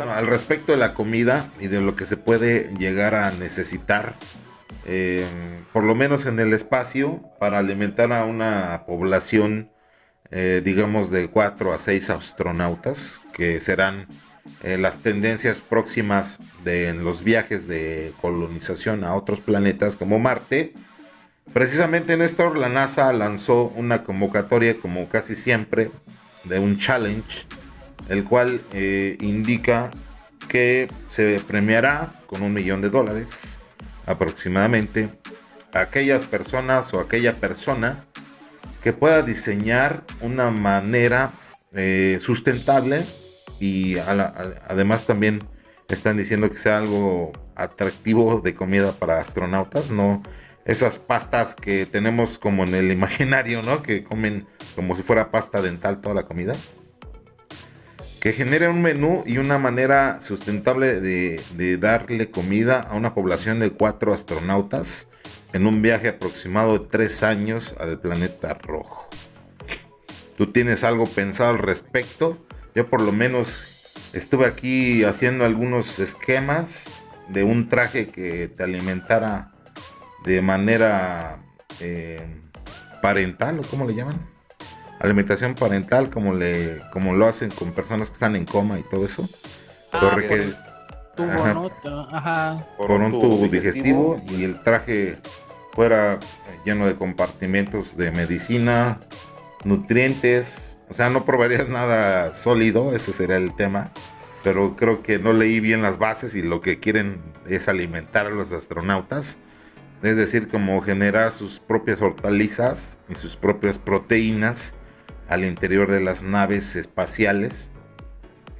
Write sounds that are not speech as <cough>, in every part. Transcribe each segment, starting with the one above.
al respecto de la comida y de lo que se puede llegar a necesitar, eh, por lo menos en el espacio, para alimentar a una población, eh, digamos, de 4 a 6 astronautas, que serán eh, las tendencias próximas de en los viajes de colonización a otros planetas como Marte. Precisamente Néstor, la NASA lanzó una convocatoria, como casi siempre, de un challenge, el cual eh, indica que se premiará con un millón de dólares aproximadamente a aquellas personas o aquella persona que pueda diseñar una manera eh, sustentable y además también están diciendo que sea algo atractivo de comida para astronautas, no esas pastas que tenemos como en el imaginario, ¿no? Que comen como si fuera pasta dental toda la comida. Que genere un menú y una manera sustentable de, darle comida a una población de cuatro astronautas en un viaje aproximado de tres años al planeta rojo. ¿Tú tienes algo pensado al respecto? Yo por lo menos estuve aquí haciendo algunos esquemas de un traje que te alimentara de manera eh, parental, o cómo le llaman, alimentación parental, como le, como lo hacen con personas que están en coma y todo eso. Ah, por, un tubo digestivo. y el traje fuera lleno de compartimentos de medicina, nutrientes, o sea, no probarías nada sólido, ese sería el tema. Pero creo que no leí bien las bases y lo que quieren es alimentar a los astronautas. Es decir, como generar sus propias hortalizas y sus propias proteínas al interior de las naves espaciales.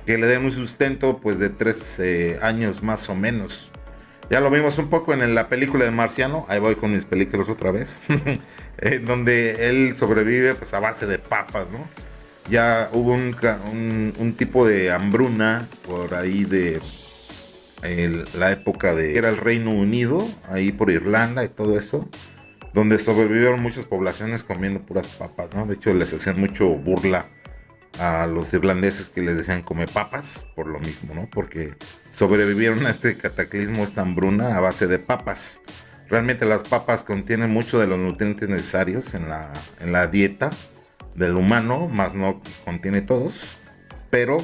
Que le den un sustento pues de tres eh, años más o menos. Ya lo vimos un poco en la película de Marciano. Ahí voy con mis películas otra vez. <laughs> donde él sobrevive pues a base de papas, ¿no? ya hubo un, tipo de hambruna por ahí de la época de era el Reino Unido, ahí por Irlanda y todo eso, donde sobrevivieron muchas poblaciones comiendo puras papas, ¿no? De hecho les hacían mucho burla a los irlandeses que les decían come papas por lo mismo, ¿no? Porque sobrevivieron a este cataclismo, esta hambruna a base de papas. Realmente las papas contienen mucho de los nutrientes necesarios en la, en la dieta del humano, más no contiene todos, pero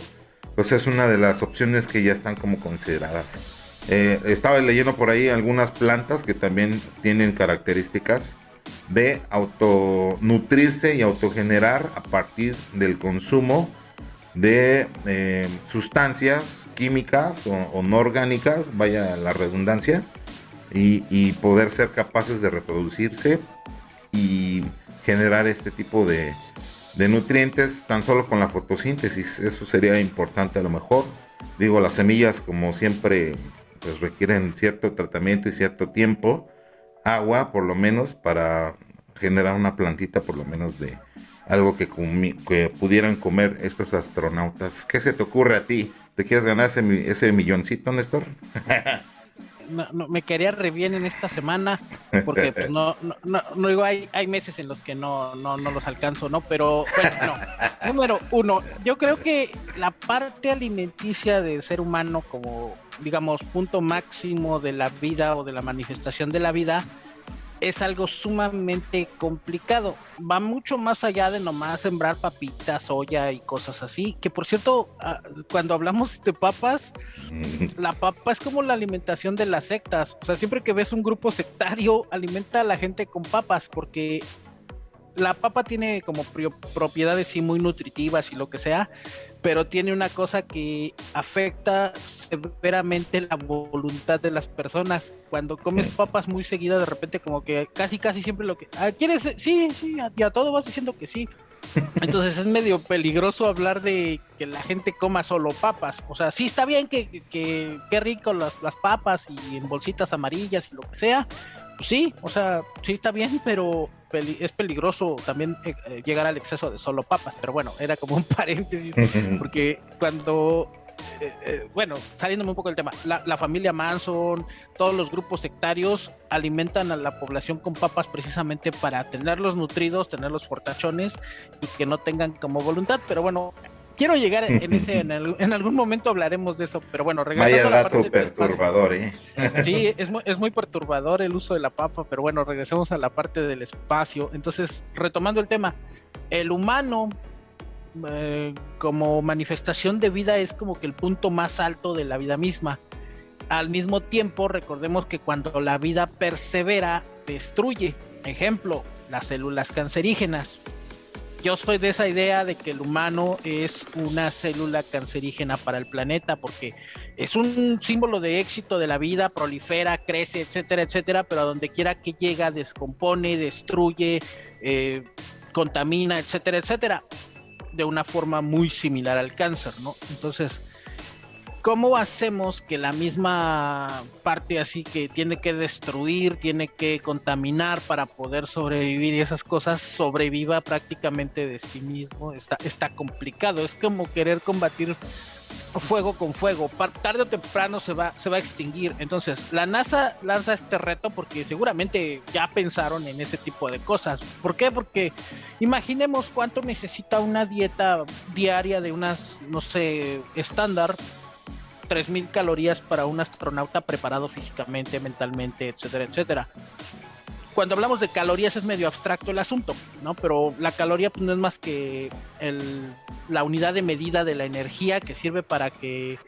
pues es una de las opciones que ya están como consideradas. Eh, estaba leyendo por ahí algunas plantas que también tienen características de autonutrirse y autogenerar a partir del consumo de eh, sustancias químicas o, no orgánicas, vaya la redundancia, y, poder ser capaces de reproducirse y generar este tipo de nutrientes tan solo con la fotosíntesis. Eso sería importante a lo mejor. Digo, las semillas como siempre pues requieren cierto tratamiento y cierto tiempo. Agua por lo menos para generar una plantita por lo menos de algo que, pudieran comer estos astronautas. ¿Qué se te ocurre a ti? ¿Te quieres ganar ese, ese milloncito, Néstor? <laughs> no, me quería re bien en esta semana, porque pues, no, no, no, digo, hay, hay meses en los que no, no, no los alcanzo, ¿no? Pero bueno, <laughs> número uno, yo creo que la parte alimenticia del ser humano como, digamos, punto máximo de la vida o de la manifestación de la vida, es algo sumamente complicado. Va mucho más allá de nomás sembrar papitas, soya y cosas así. Que por cierto, ah, cuando hablamos de papas, la papa es como la alimentación de las sectas. O sea, siempre que ves un grupo sectario, alimenta a la gente con papas, porque la papa tiene como propiedades sí muy nutritivas y lo que sea, pero tiene una cosa que afecta severamente la voluntad de las personas. Cuando comes papas muy seguidas, de repente como que casi casi siempre lo que ah, quieres, sí, sí, y a todo vas diciendo que sí. <laughs> Entonces es medio peligroso hablar de que la gente coma solo papas. O sea, sí está bien que, que, que rico las, las papas y en bolsitas amarillas y lo que sea, sí, o sea, sí está bien, pero es peligroso también eh, eh, llegar al exceso de solo papas. Pero bueno, era como un <laughs> paréntesis, porque cuando eh, bueno, saliéndome un poco del tema, la, familia Manson, todos los grupos sectarios alimentan a la población con papas precisamente para tenerlos nutridos, tenerlos fortachones y que no tengan como voluntad. Pero bueno, quiero llegar <laughs> en ese, en, algún momento hablaremos de eso, pero bueno, regresando a la parte perturbador, ¿eh? <laughs> Sí, es muy, es muy perturbador el uso de la papa, pero bueno, regresemos a la parte del espacio. Entonces, retomando el tema, el humano eh, como manifestación de vida es como que el punto más alto de la vida misma. Al mismo tiempo, recordemos que cuando la vida persevera, destruye. Ejemplo, las células cancerígenas. Yo soy de esa idea de que el humano es una célula cancerígena para el planeta porque es un símbolo de éxito de la vida, prolifera, crece, etcétera, etcétera, pero a donde quiera que llega descompone, destruye, eh, contamina, etcétera, etcétera de una forma muy similar al cáncer, ¿no? Entonces, ¿cómo hacemos que la misma parte así que tiene que destruir, tiene que contaminar para poder sobrevivir y esas cosas sobreviva prácticamente de sí mismo? Está, está complicado, es como querer combatir fuego con fuego, tarde o temprano se va, se va a extinguir. Entonces, la NASA lanza este reto porque seguramente ya pensaron en ese tipo de cosas. ¿Por qué? Porque imaginemos cuánto necesita una dieta diaria de unas, no sé, estándar, 3.000 calorías para un astronauta preparado físicamente, mentalmente, etcétera, etcétera cuando hablamos de calorías es medio abstracto el asunto, ¿no? Pero la caloría pues, no es más que el, la unidad de medida de la energía que sirve para que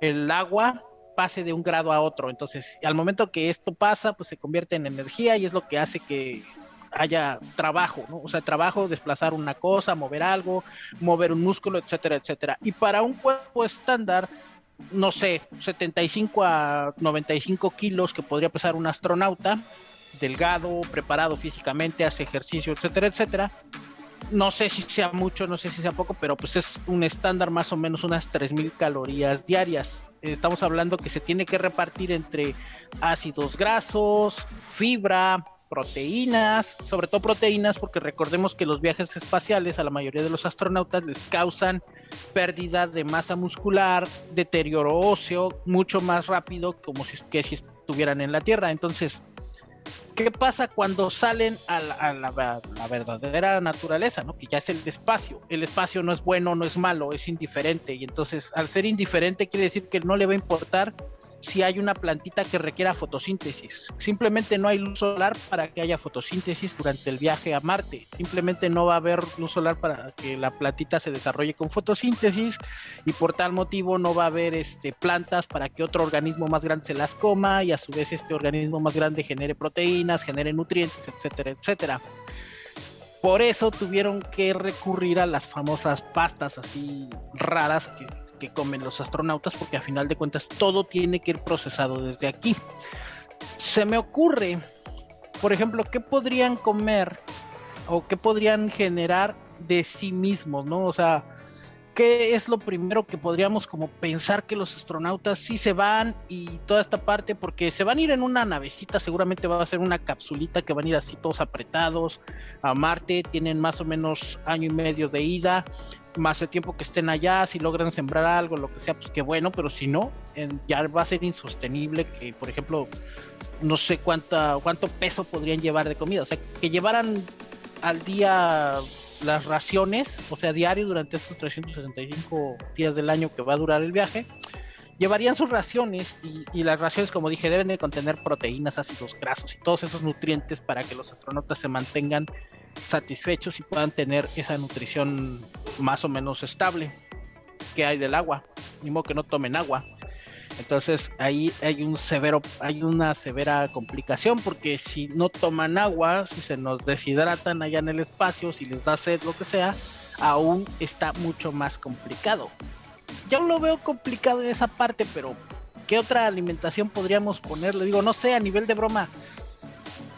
el agua pase de un grado a otro. Entonces, al momento que esto pasa, pues se convierte en energía y es lo que hace que haya trabajo, ¿no? O sea, trabajo, desplazar una cosa, mover algo, mover un músculo, etcétera, etcétera. Y para un cuerpo estándar, no sé, 75 a 95 kilos que podría pesar un astronauta, delgado, preparado físicamente, hace ejercicio, etcétera, etcétera. No sé si sea mucho, no sé si sea poco, pero pues es un estándar más o menos unas 3.000 calorías diarias. Estamos hablando que se tiene que repartir entre ácidos grasos, fibra, proteínas, sobre todo proteínas, porque recordemos que los viajes espaciales a la mayoría de los astronautas les causan pérdida de masa muscular, deterioro óseo, mucho más rápido como si, que si estuvieran en la Tierra. Entonces, ¿Qué pasa cuando salen a, la, verdadera naturaleza, ¿no? que ya es el espacio? El espacio no es bueno, no es malo, es indiferente. Y entonces, al ser indiferente, quiere decir que no le va a importar si hay una plantita que requiera fotosíntesis. Simplemente no hay luz solar para que haya fotosíntesis durante el viaje a Marte. Simplemente no va a haber luz solar para que la plantita se desarrolle con fotosíntesis y por tal motivo no va a haber este, plantas para que otro organismo más grande se las coma y a su vez este organismo más grande genere proteínas, genere nutrientes, etcétera, etcétera. Por eso tuvieron que recurrir a las famosas pastas así raras que que comen los astronautas, porque a final de cuentas todo tiene que ir procesado desde aquí. Se me ocurre, por ejemplo, qué podrían comer o qué podrían generar de sí mismos, ¿no? O sea, ¿qué es lo primero que podríamos como pensar que los astronautas sí se van y toda esta parte? Porque se van a ir en una navecita, seguramente va a ser una capsulita que van a ir así todos apretados a Marte, tienen más o menos año y medio de ida, más el tiempo que estén allá, si logran sembrar algo, lo que sea, pues qué bueno, pero si no, ya va a ser insostenible que, por ejemplo, no sé cuánta, cuánto peso podrían llevar de comida, o sea, que llevaran al día las raciones, o sea, diario durante estos 365 días del año que va a durar el viaje, llevarían sus raciones y, y, las raciones, como dije, deben de contener proteínas, ácidos grasos y todos esos nutrientes para que los astronautas se mantengan satisfechos y puedan tener esa nutrición más o menos estable que hay del agua, ni modo que no tomen agua. Entonces ahí hay un severo, hay una severa complicación porque si no toman agua, si se nos deshidratan allá en el espacio, si les da sed, lo que sea, aún está mucho más complicado. Yo lo veo complicado en esa parte, pero ¿qué otra alimentación podríamos ponerle? Digo, no sé, a nivel de broma,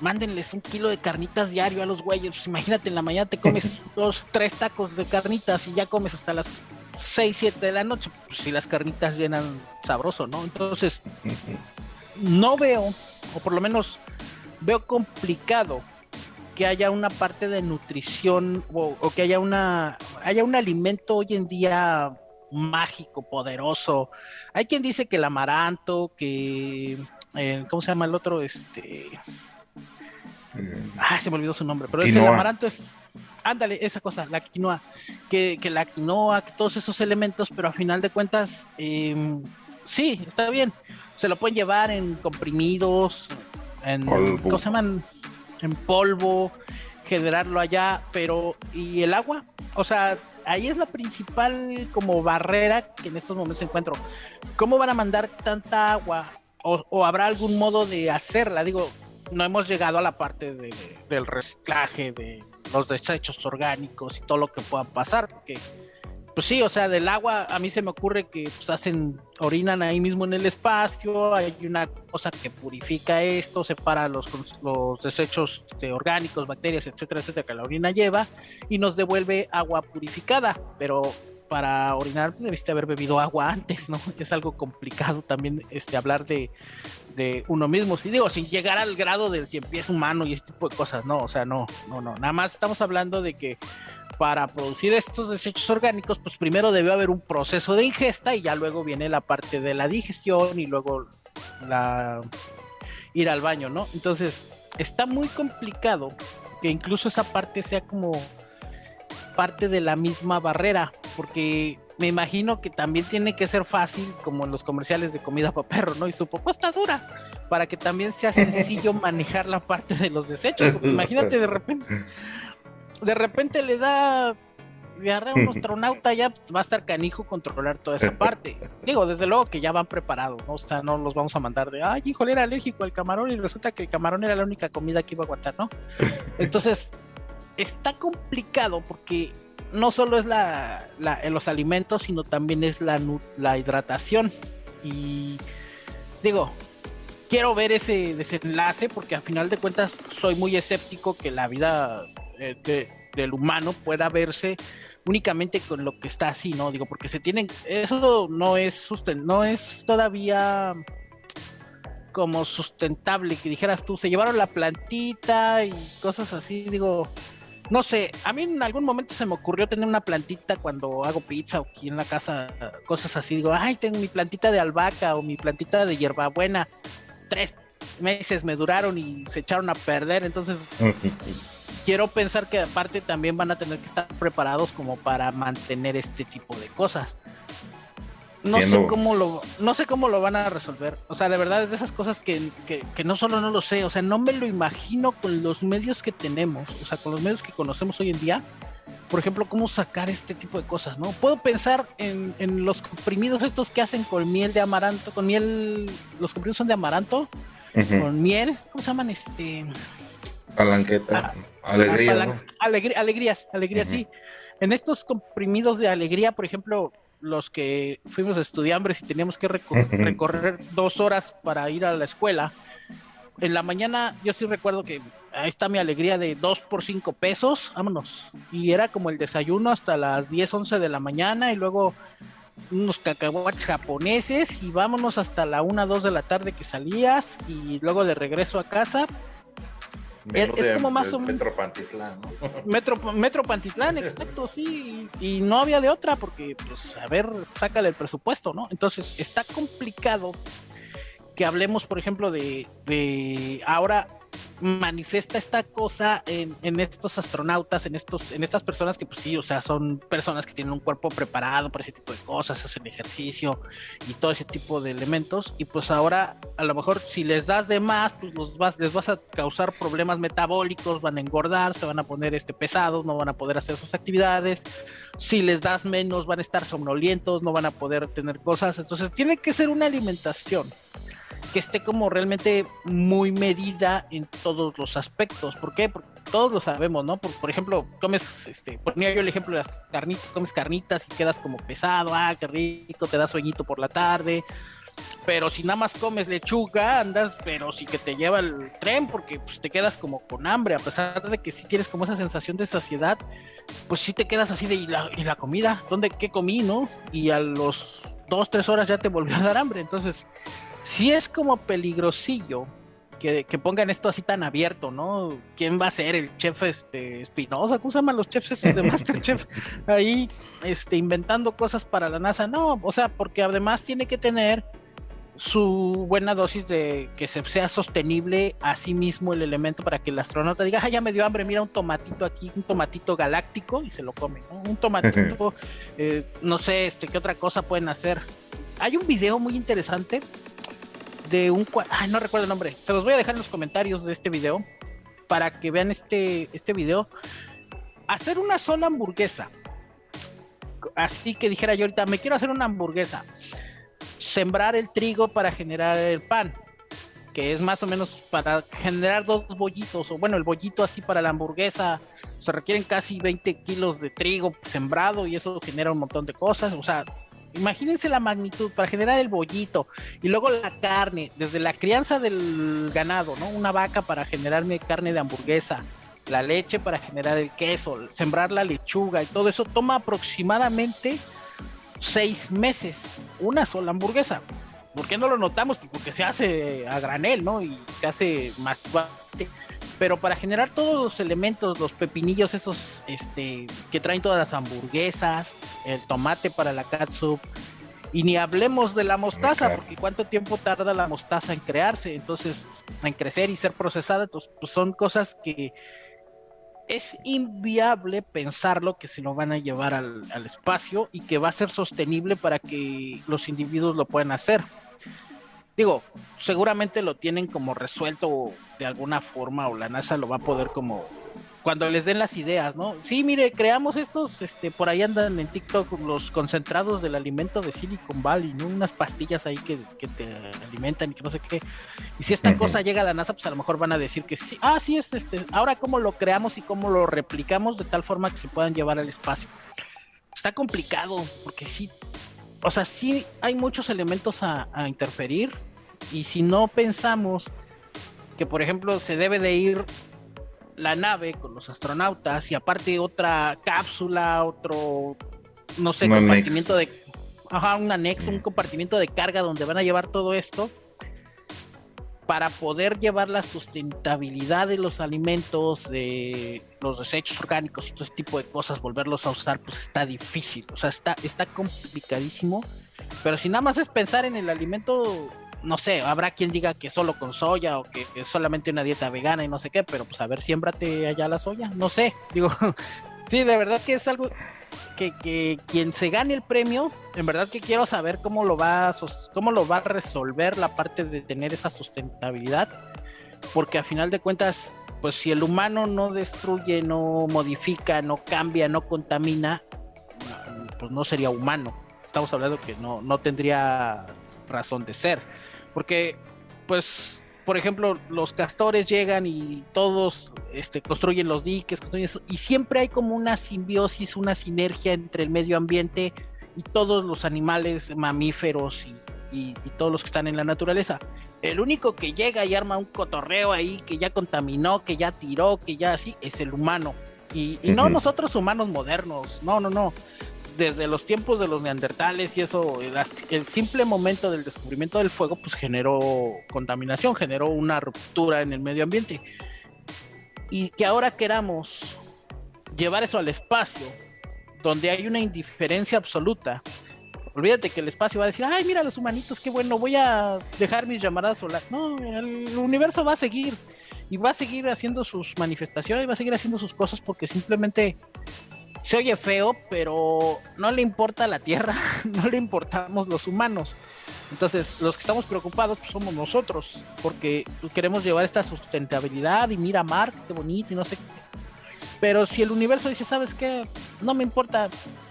mándenles un kilo de carnitas diario a los güeyes. Pues imagínate, en la mañana te comes <laughs> dos, tres tacos de carnitas y ya comes hasta las 6, 7 de la noche. Pues si las carnitas llenan sabroso, ¿no? Entonces, no veo, o por lo menos veo complicado que haya una parte de nutrición o, que haya una haya un alimento hoy en día mágico, poderoso. Hay quien dice que el amaranto, que eh, ¿cómo se llama el otro? Este Ah, se me olvidó su nombre, pero es el amaranto es ándale, esa cosa, la quinoa, que, que la quinoa, que todos esos elementos, pero a final de cuentas, em, sí, está bien. Se lo pueden llevar en comprimidos, en, ¿cómo se llaman? En polvo, generarlo allá, pero ¿y el agua? O sea, ahí es la principal como barrera que en estos momentos encuentro. ¿Cómo van a mandar tanta agua? O, habrá algún modo de hacerla? Digo, no hemos llegado a la parte del reciclaje, de los desechos orgánicos y todo lo que pueda pasar, porque pues sí, o sea, del agua a mí se me ocurre que pues, hacen, orinan ahí mismo en el espacio, hay una cosa que purifica esto, separa los, los desechos este, orgánicos, bacterias, etcétera, etcétera, que la orina lleva y nos devuelve agua purificada, pero para orinar pues, debiste haber bebido agua antes, ¿no? <laughs> Es algo complicado también este, hablar de, de uno mismo, si digo, sin llegar al grado del cien pies humano y este tipo de cosas, no, o sea, no, no, no, nada más estamos hablando de que para producir estos desechos orgánicos, pues primero debe haber un proceso de ingesta y ya luego viene la parte de la digestión y luego la ir al baño, ¿no? Entonces, está muy complicado que incluso esa parte sea como parte de la misma barrera, porque me imagino que también tiene que ser fácil, como en los comerciales de comida para perro, ¿no? Y su propuesta dura, para que también sea sencillo <laughs> manejar la parte de los desechos. <laughs> imagínate de repente, de repente le da diarrea a un <laughs> astronauta, ya va a estar canijo controlar toda esa parte. Digo, desde luego que ya van preparados, ¿no? O sea, no los vamos a mandar de, ay, híjole, era alérgico al camarón y resulta que el camarón era la única comida que iba a aguantar, ¿no? Entonces, está complicado porque no solo es la, los alimentos, sino también es la, la hidratación. Y digo, quiero ver ese desenlace porque a final de cuentas soy muy escéptico que la vida eh, del humano pueda verse únicamente con lo que está así, ¿no? Digo, porque se tienen, eso no es susten no es todavía como sustentable, que dijeras tú, se llevaron la plantita y cosas así, digo, no sé, a mí en algún momento se me ocurrió tener una plantita cuando hago pizza o aquí en la casa, cosas así, digo, ay, tengo mi plantita de albahaca o mi plantita de hierbabuena, tres meses me duraron y se echaron a perder, entonces <laughs> quiero pensar que aparte también van a tener que estar preparados como para mantener este tipo de cosas. No sé cómo lo, no sé cómo lo van a resolver. O sea, de verdad es de esas cosas que, que, no solo no lo sé, o sea, no me lo imagino con los medios que tenemos, o sea, con los medios que conocemos hoy en día. Por ejemplo, cómo sacar este tipo de cosas, ¿no? Puedo pensar en, en los comprimidos estos que hacen con miel de amaranto, con miel, los comprimidos son de amaranto, con miel, ¿cómo se llaman? Este, Palanqueta. Ah, alegría, alegrías, alegrías, sí. En estos comprimidos de alegría, por ejemplo, los que fuimos estudiantes y teníamos que <laughs> recorrer dos horas para ir a la escuela, en la mañana yo sí recuerdo que ahí está mi alegría de dos por cinco pesos, vámonos. Y era como el desayuno hasta las 10, 11 de la mañana y luego unos cacahuates japoneses y vámonos hasta la 1, 2 de la tarde que salías y luego de regreso a casa es, como más menos. Metro Pantitlán, ¿no? <laughs> Metro, Metro Pantitlán, exacto, sí. Y, no había de otra porque, pues, a ver, sácale el presupuesto, ¿no? Entonces, está complicado que hablemos, por ejemplo, de, de ahora manifiesta esta cosa en, estos astronautas, en estos, en estas personas que pues sí, o sea, son personas que tienen un cuerpo preparado para ese tipo de cosas, hacen ejercicio y todo ese tipo de elementos. Y pues ahora, a lo mejor si les das de más, pues los vas, les vas a causar problemas metabólicos, van a engordar, se van a poner este pesados, no van a poder hacer sus actividades. Si les das menos, van a estar somnolientos, no van a poder tener cosas. Entonces tiene que ser una alimentación que esté como realmente muy medida en todos los aspectos. ¿Por qué? Porque todos lo sabemos, ¿no? Por, por ejemplo, comes, este, ponía yo el ejemplo de las carnitas, comes carnitas y quedas como pesado, ah, qué rico, te da sueñito por la tarde. Pero si nada más comes lechuga, andas, pero sí que te lleva el tren porque pues, te quedas como con hambre, a pesar de que si tienes como esa sensación de saciedad, pues sí te quedas así de, ¿y la, y la comida? ¿Dónde, qué comí, no? Y a los dos, tres horas ya te volvió a dar hambre. Entonces, si es como peligrosillo que, pongan esto así tan abierto, ¿no? ¿Quién va a ser el chef este Espinosa? ¿Cómo se llaman los chefs esos de <laughs> Masterchef? Ahí este, inventando cosas para la NASA. No, o sea, porque además tiene que tener su buena dosis de que se sea sostenible a sí mismo el elemento para que el astronauta diga, ah, ya me dio hambre, mira un tomatito aquí, un tomatito galáctico y se lo come, ¿no? Un tomatito, <laughs> eh, no sé, este, qué otra cosa pueden hacer. Hay un video muy interesante de un, ay, no recuerdo el nombre, se los voy a dejar en los comentarios de este video para que vean este, este video. Hacer una sola hamburguesa. Así que dijera yo ahorita, me quiero hacer una hamburguesa sembrar el trigo para generar el pan, que es más o menos para generar dos bollitos, o bueno, el bollito así para la hamburguesa, se requieren casi 20 kilos de trigo sembrado y eso genera un montón de cosas, o sea, imagínense la magnitud para generar el bollito y luego la carne, desde la crianza del ganado, ¿no? Una vaca para generarme carne de hamburguesa, la leche para generar el queso, sembrar la lechuga y todo eso toma aproximadamente seis meses una sola hamburguesa. ¿Por qué no lo notamos? Porque se hace a granel, ¿no? Y se hace más pero para generar todos los elementos, los pepinillos esos este, que traen todas las hamburguesas, el tomate para la catsup, y ni hablemos de la mostaza, porque cuánto tiempo tarda la mostaza en crearse, entonces en crecer y ser procesada, entonces pues son cosas que es inviable pensarlo que se lo van a llevar al, espacio y que va a ser sostenible para que los individuos lo puedan hacer. Digo, seguramente lo tienen como resuelto de alguna forma o la NASA lo va a poder como cuando les den las ideas, ¿no? Sí, mire, creamos estos, este, por ahí andan en TikTok los concentrados del alimento de Silicon Valley, ¿no? Unas pastillas ahí que, te alimentan y que no sé qué. Y si esta cosa llega a la NASA, pues a lo mejor van a decir que sí, ah, sí es este, ahora cómo lo creamos y cómo lo replicamos de tal forma que se puedan llevar al espacio. Está complicado, porque sí, o sea, sí hay muchos elementos a, a interferir, y si no pensamos que, por ejemplo, se debe de ir la nave con los astronautas y aparte otra cápsula, otro, no sé, compartimiento de... Ajá, un anexo, un compartimiento de carga donde van a llevar todo esto para poder llevar la sustentabilidad de los alimentos, de los desechos orgánicos y todo ese tipo de cosas, volverlos a usar, pues está difícil, o sea, está, está complicadísimo. Pero si nada más es pensar en el alimento no sé, habrá quien diga que solo con soya o que, solamente una dieta vegana y no sé qué, pero pues a ver, siémbrate allá la soya, no sé, digo, <laughs> sí, de verdad que es algo que, que, quien se gane el premio, en verdad que quiero saber cómo lo va a, cómo lo va a resolver la parte de tener esa sustentabilidad, porque a final de cuentas, pues si el humano no destruye, no modifica, no cambia, no contamina, pues no sería humano. Estamos hablando que no, no tendría razón de ser. Porque, pues, por ejemplo, los castores llegan y todos este, construyen los diques, y siempre hay como una simbiosis, una sinergia entre el medio ambiente y todos los animales mamíferos y, todos los que están en la naturaleza. El único que llega y arma un cotorreo ahí, que ya contaminó, que ya tiró, que ya así, es el humano. Y, y no nosotros humanos modernos, no, no, no desde los tiempos de los neandertales y eso, el, simple momento del descubrimiento del fuego, pues generó contaminación, generó una ruptura en el medio ambiente. Y que ahora queramos llevar eso al espacio, donde hay una indiferencia absoluta. Olvídate que el espacio va a decir, ay, mira los humanitos, qué bueno, voy a dejar mis llamadas solares. No, el universo va a seguir y va a seguir haciendo sus manifestaciones, va a seguir haciendo sus cosas porque simplemente se oye feo, pero no le importa la Tierra, <laughs> no le importamos los humanos. Entonces, los que estamos preocupados pues, somos nosotros, porque queremos llevar esta sustentabilidad y mira Marte, qué bonito y no sé qué. Pero si el universo dice, ¿sabes qué? No me importa.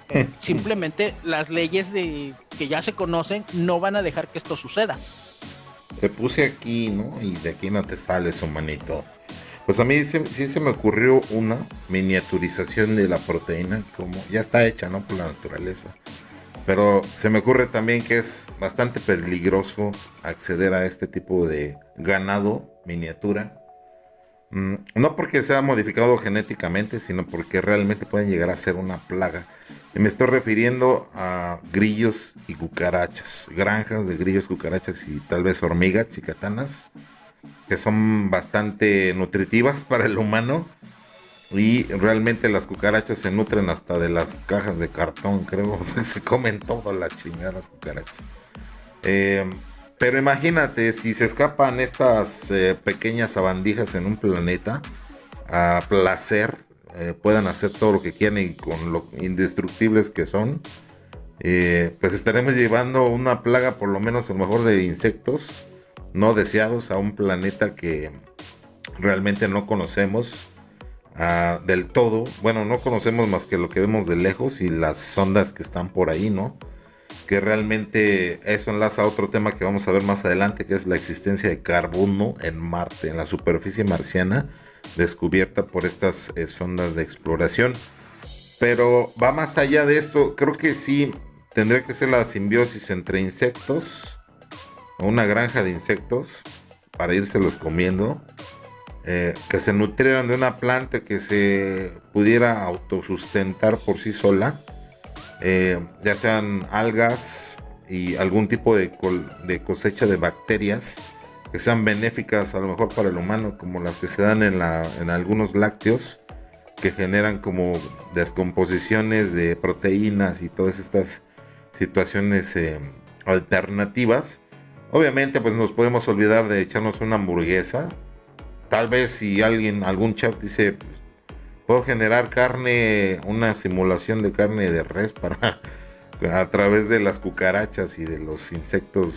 <laughs> Simplemente las leyes de que ya se conocen no van a dejar que esto suceda. Te puse aquí, ¿no? Y de aquí no te sales, humanito. Pues a mí sí, se me ocurrió una miniaturización de la proteína, como ya está hecha, ¿no? Por la naturaleza. Pero se me ocurre también que es bastante peligroso acceder a este tipo de ganado miniatura. Mm, no porque sea modificado genéticamente, sino porque realmente pueden llegar a ser una plaga. Y me estoy refiriendo a grillos y cucarachas, granjas de grillos, cucarachas y tal vez hormigas chicatanas que son bastante nutritivas <laughs> para el humano. Y realmente las cucarachas se nutren hasta de las cajas de cartón, creo. <laughs> se comen chingada las cucarachas. Eh, pero imagínate, si se escapan estas eh, pequeñas sabandijas en un planeta, a placer, eh, puedan hacer todo lo que quieran y con lo indestructibles que son, eh, pues estaremos llevando una plaga, por lo menos a lo mejor de insectos no deseados, a un planeta que realmente no conocemos ah, del todo. Bueno, no conocemos más que lo que vemos de lejos y las sondas que están por ahí, ¿no? Que realmente eso enlaza a otro tema que vamos a ver más adelante, que es la existencia de carbono en Marte, en la superficie marciana, descubierta por estas eh, sondas de exploración. Pero va más allá de esto, creo que sí tendría que ser la simbiosis entre insectos, una granja de insectos, para irse comiendo, eh, que se nutrieran de una planta que se pudiera autosustentar por sí sola, eh, ya sean algas y algún tipo de, de, cosecha de bacterias que sean benéficas a lo mejor para el humano, como las que se dan en, la, en algunos lácteos, que generan como descomposiciones de proteínas y todas estas situaciones eh, alternativas. Obviamente pues nos podemos olvidar de echarnos una hamburguesa, tal vez si alguien, algún chat dice, puedo generar carne, una simulación de carne de res para <laughs> a través de las cucarachas y de los insectos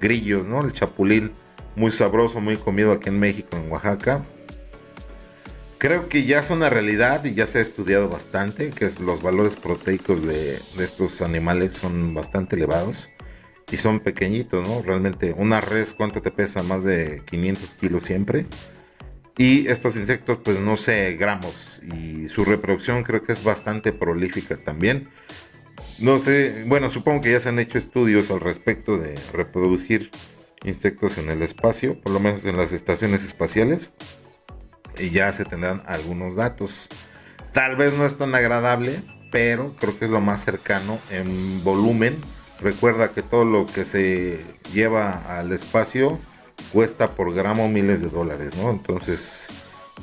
grillos, ¿no? El chapulín, muy sabroso, muy comido aquí en México, en Oaxaca. Creo que ya es una realidad y ya se ha estudiado bastante, que los valores proteicos de estos animales son bastante elevados y son pequeñitos, ¿no? Realmente una res, ¿cuánto te pesa? Más de 500 kilos siempre. Y estos insectos, pues no sé, gramos. Y su reproducción creo que es bastante prolífica también. No sé, bueno, supongo que ya se han hecho estudios al respecto de reproducir insectos en el espacio, por lo menos en las estaciones espaciales. Y ya se tendrán algunos datos. Tal vez no es tan agradable, pero creo que es lo más cercano en volumen. Recuerda que todo lo que se lleva al espacio cuesta por gramo miles de dólares, ¿no? Entonces,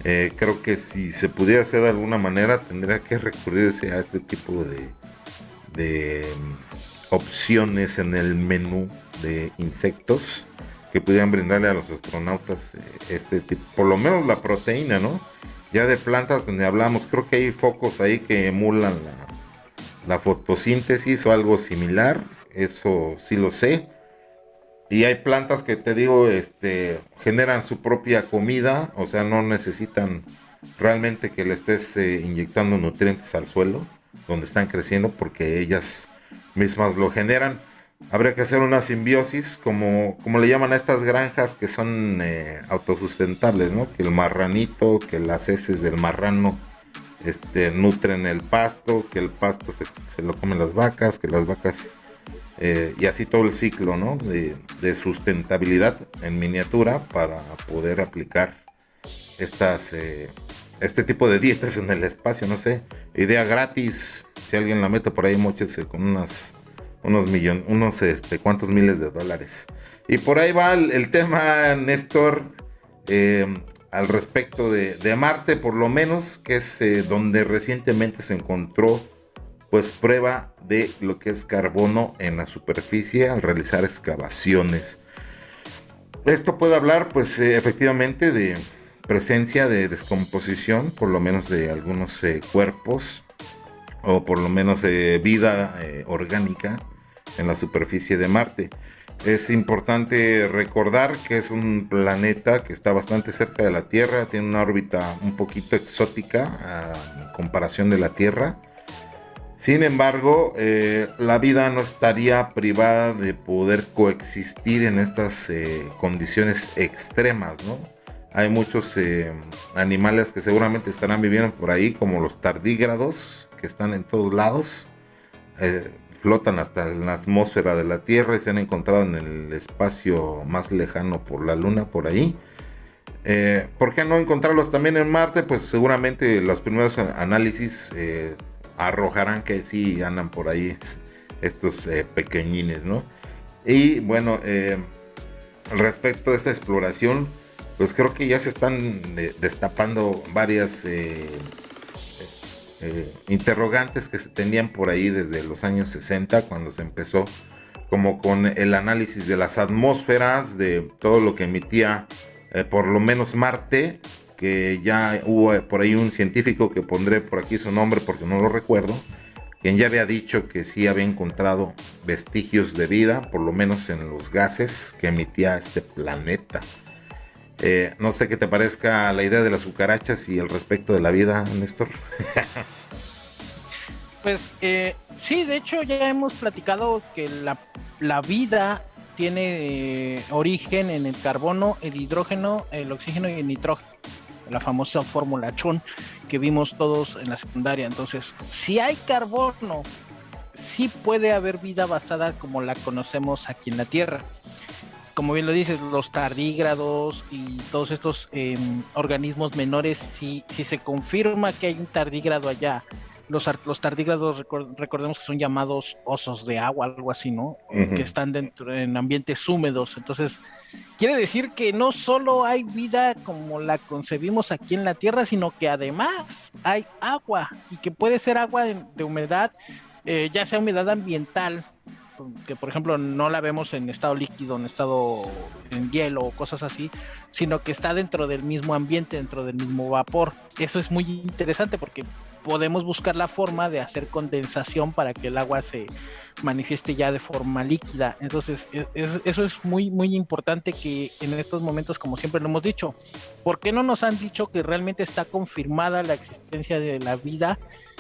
eh, creo que si se pudiera hacer de alguna manera, tendría que recurrirse a este tipo de, de mm, opciones en el menú de insectos que pudieran brindarle a los astronautas eh, este tipo, por lo menos la proteína, ¿no? Ya de plantas donde hablamos, creo que hay focos ahí que emulan la, la fotosíntesis o algo similar, eso sí lo sé y hay plantas que te digo, este, generan su propia comida, o sea, no necesitan realmente que le estés eh, inyectando nutrientes al suelo donde están creciendo porque ellas mismas lo generan. Habría que hacer una simbiosis, como, como le llaman a estas granjas que son eh, autosustentables, ¿no? Que el marranito, que las heces del marrano este, nutren el pasto, que el pasto se, se lo comen las vacas, que las vacas eh, y así todo el ciclo ¿no? de, sustentabilidad en miniatura para poder aplicar estas, eh, este tipo de dietas en el espacio, no sé, idea gratis, si alguien la mete por ahí, mochese con unas, unos millones, unos este, cuantos miles de dólares. Y por ahí va el, tema, Néstor, eh, al respecto de, de, Marte, por lo menos, que es donde recientemente se encontró pues prueba de lo que es carbono en la superficie al realizar excavaciones. Esto puede hablar pues eh, efectivamente de presencia de descomposición, por lo menos de algunos eh, cuerpos o por lo menos de vida eh, orgánica en la superficie de Marte. Es importante recordar que es un planeta que está bastante cerca de la Tierra, tiene una órbita un poquito exótica a comparación de la Tierra sin embargo, eh, la vida no estaría privada de poder coexistir en estas eh, condiciones extremas, ¿no? Hay muchos eh, animales que seguramente estarán viviendo por ahí, como los tardígrados, que están en todos lados, flotan hasta la atmósfera de la Tierra y se han encontrado en el espacio más lejano por la Luna, por ahí. ¿Por qué no encontrarlos también en Marte? Pues seguramente los primeros análisis arrojarán que sí andan por ahí estos eh, pequeñines, ¿no? Y bueno, eh, respecto a esta exploración, pues creo que ya se están eh, destapando varias interrogantes que se tenían por ahí desde los años 60, cuando se empezó como con el análisis de las atmósferas, de todo lo que emitía por lo menos Marte, que ya hubo por ahí un científico que pondré por aquí su nombre porque no lo recuerdo, quien ya había dicho que sí había encontrado vestigios de vida, por lo menos en los gases que emitía este planeta. Eh, no sé qué te parezca la idea de las cucarachas y el respecto de la vida, Néstor. <laughs> pues eh, sí, de hecho ya hemos platicado que la, vida tiene eh, origen en el carbono, el hidrógeno, el oxígeno y el nitrógeno. La famosa fórmula Chon que vimos todos en la secundaria. Entonces, si hay carbono, sí puede haber vida basada como la conocemos aquí en la Tierra como bien lo dices, los tardígrados y todos estos em, organismos menores, si, si se confirma que hay un tardígrado allá, los, los tardígrados recordemos que son llamados osos de agua, algo así, ¿no? Que están dentro en ambientes húmedos. Entonces, quiere decir que no solo hay vida como la concebimos aquí en la Tierra, sino que además hay agua y que puede ser agua de, humedad, eh, ya sea humedad ambiental, que por ejemplo no la vemos en estado líquido, en estado en hielo o cosas así, sino que está dentro del mismo ambiente, dentro del mismo vapor. Eso es muy interesante porque podemos buscar la forma de hacer condensación para que el agua se manifieste ya de forma líquida. Entonces, e, eso es muy, muy importante que en estos momentos, como siempre lo hemos dicho, ¿por qué no nos han dicho que realmente está confirmada la existencia de la vida?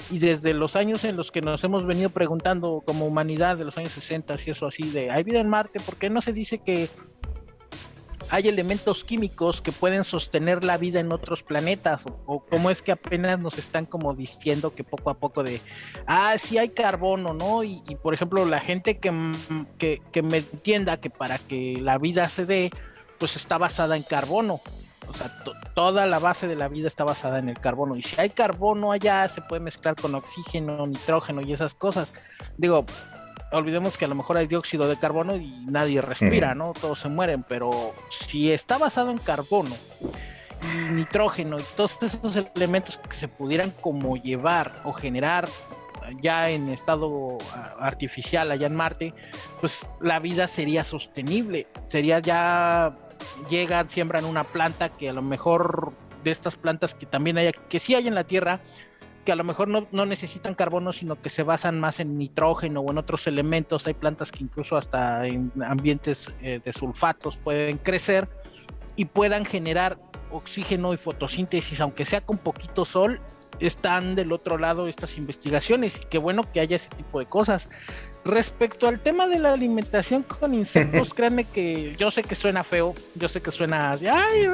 Y desde los años en los que nos hemos venido preguntando como humanidad, de los años 60 y eso así, de ¿hay vida en Marte? ¿Por qué no se dice que hay elementos químicos que pueden sostener la vida en otros planetas o, cómo es que apenas nos están como diciendo que poco a poco de, ah, sí hay carbono, ¿no? Y, por ejemplo, la gente que, que, me entienda que para que la vida se dé, pues está basada en carbono. O sea, toda la base de la vida está basada en el carbono. Y si hay carbono allá, se puede mezclar con oxígeno, nitrógeno y esas cosas. Digo, olvidemos que a lo mejor hay dióxido de carbono y nadie respira, ¿no? Todos se mueren, pero si está basado en carbono y nitrógeno y todos esos elementos que se pudieran como llevar o generar ya en estado artificial allá en Marte, pues la vida sería sostenible, sería ya llegan, siembran una planta que a lo mejor de estas plantas que también hay, que sí hay en la Tierra, que a lo mejor no, necesitan carbono, sino que se basan más en nitrógeno o en otros elementos. Hay plantas que incluso hasta en ambientes eh, de sulfatos pueden crecer y puedan generar oxígeno y fotosíntesis, aunque sea con poquito sol, están del otro lado estas investigaciones y qué bueno que haya ese tipo de cosas. Respecto al tema de la alimentación con insectos, <laughs> créanme que yo sé que suena feo, yo sé que suena así, ay,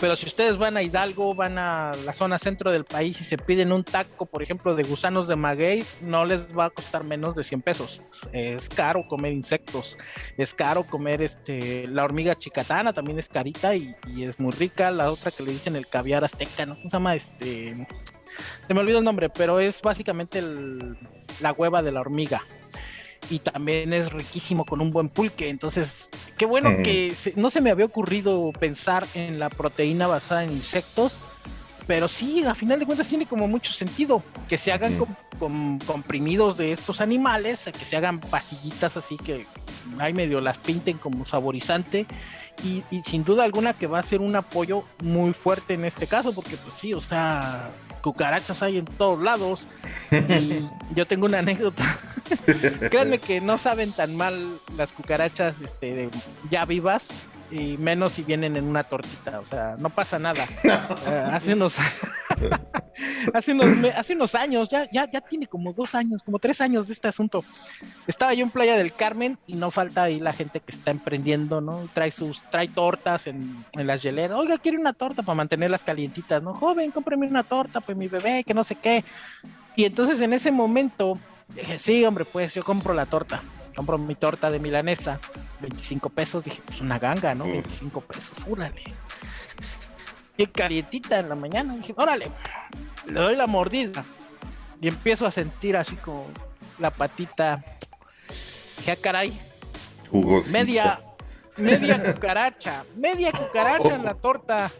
pero si ustedes van a Hidalgo, van a la zona centro del país y se piden un taco, por ejemplo, de gusanos de maguey, no les va a costar menos de 100 pesos. Es caro comer insectos, es caro comer este la hormiga chicatana, también es carita y, es muy rica. La otra que le dicen el caviar azteca, ¿no? ¿Cómo se llama? Este, se me olvidó el nombre, pero es básicamente la hueva de la hormiga y también es riquísimo con un buen pulque. Entonces, qué bueno que no se me había ocurrido pensar en la proteína basada en insectos, pero sí, a final de cuentas tiene como mucho sentido que se hagan con, comprimidos de estos animales, que se hagan pastillitas así que hay medio las pinten como saborizante. Y, y sin duda alguna que va a ser un apoyo muy fuerte en este caso, porque pues sí, o sea, cucarachas hay en todos lados. Y <laughs> yo tengo una anécdota. <laughs> Créanme que no saben tan mal las cucarachas este, ya vivas y menos si vienen en una tortita, o sea, no pasa nada. <laughs> Eh, hace unos <laughs> hace unos hace unos años, ya, ya, ya tiene como dos años, como tres años de este asunto. Estaba yo en Playa del Carmen y no falta ahí la gente que está emprendiendo, ¿no? Trae sus, trae tortas en, en las hieleras. Oiga, quiere una torta para mantenerlas calientitas, ¿no? Joven, cómpreme una torta, pues mi bebé, que no sé qué. Y entonces en ese momento dije, sí, hombre, pues yo compro la torta compro mi torta de milanesa, 25 pesos, dije, pues una ganga, ¿no? 25 pesos, órale. Y calientita en la mañana, dije, órale, le doy la mordida. Y empiezo a sentir así como la patita. Dije, ah, caray. Media, media cucaracha, media cucaracha en la torta.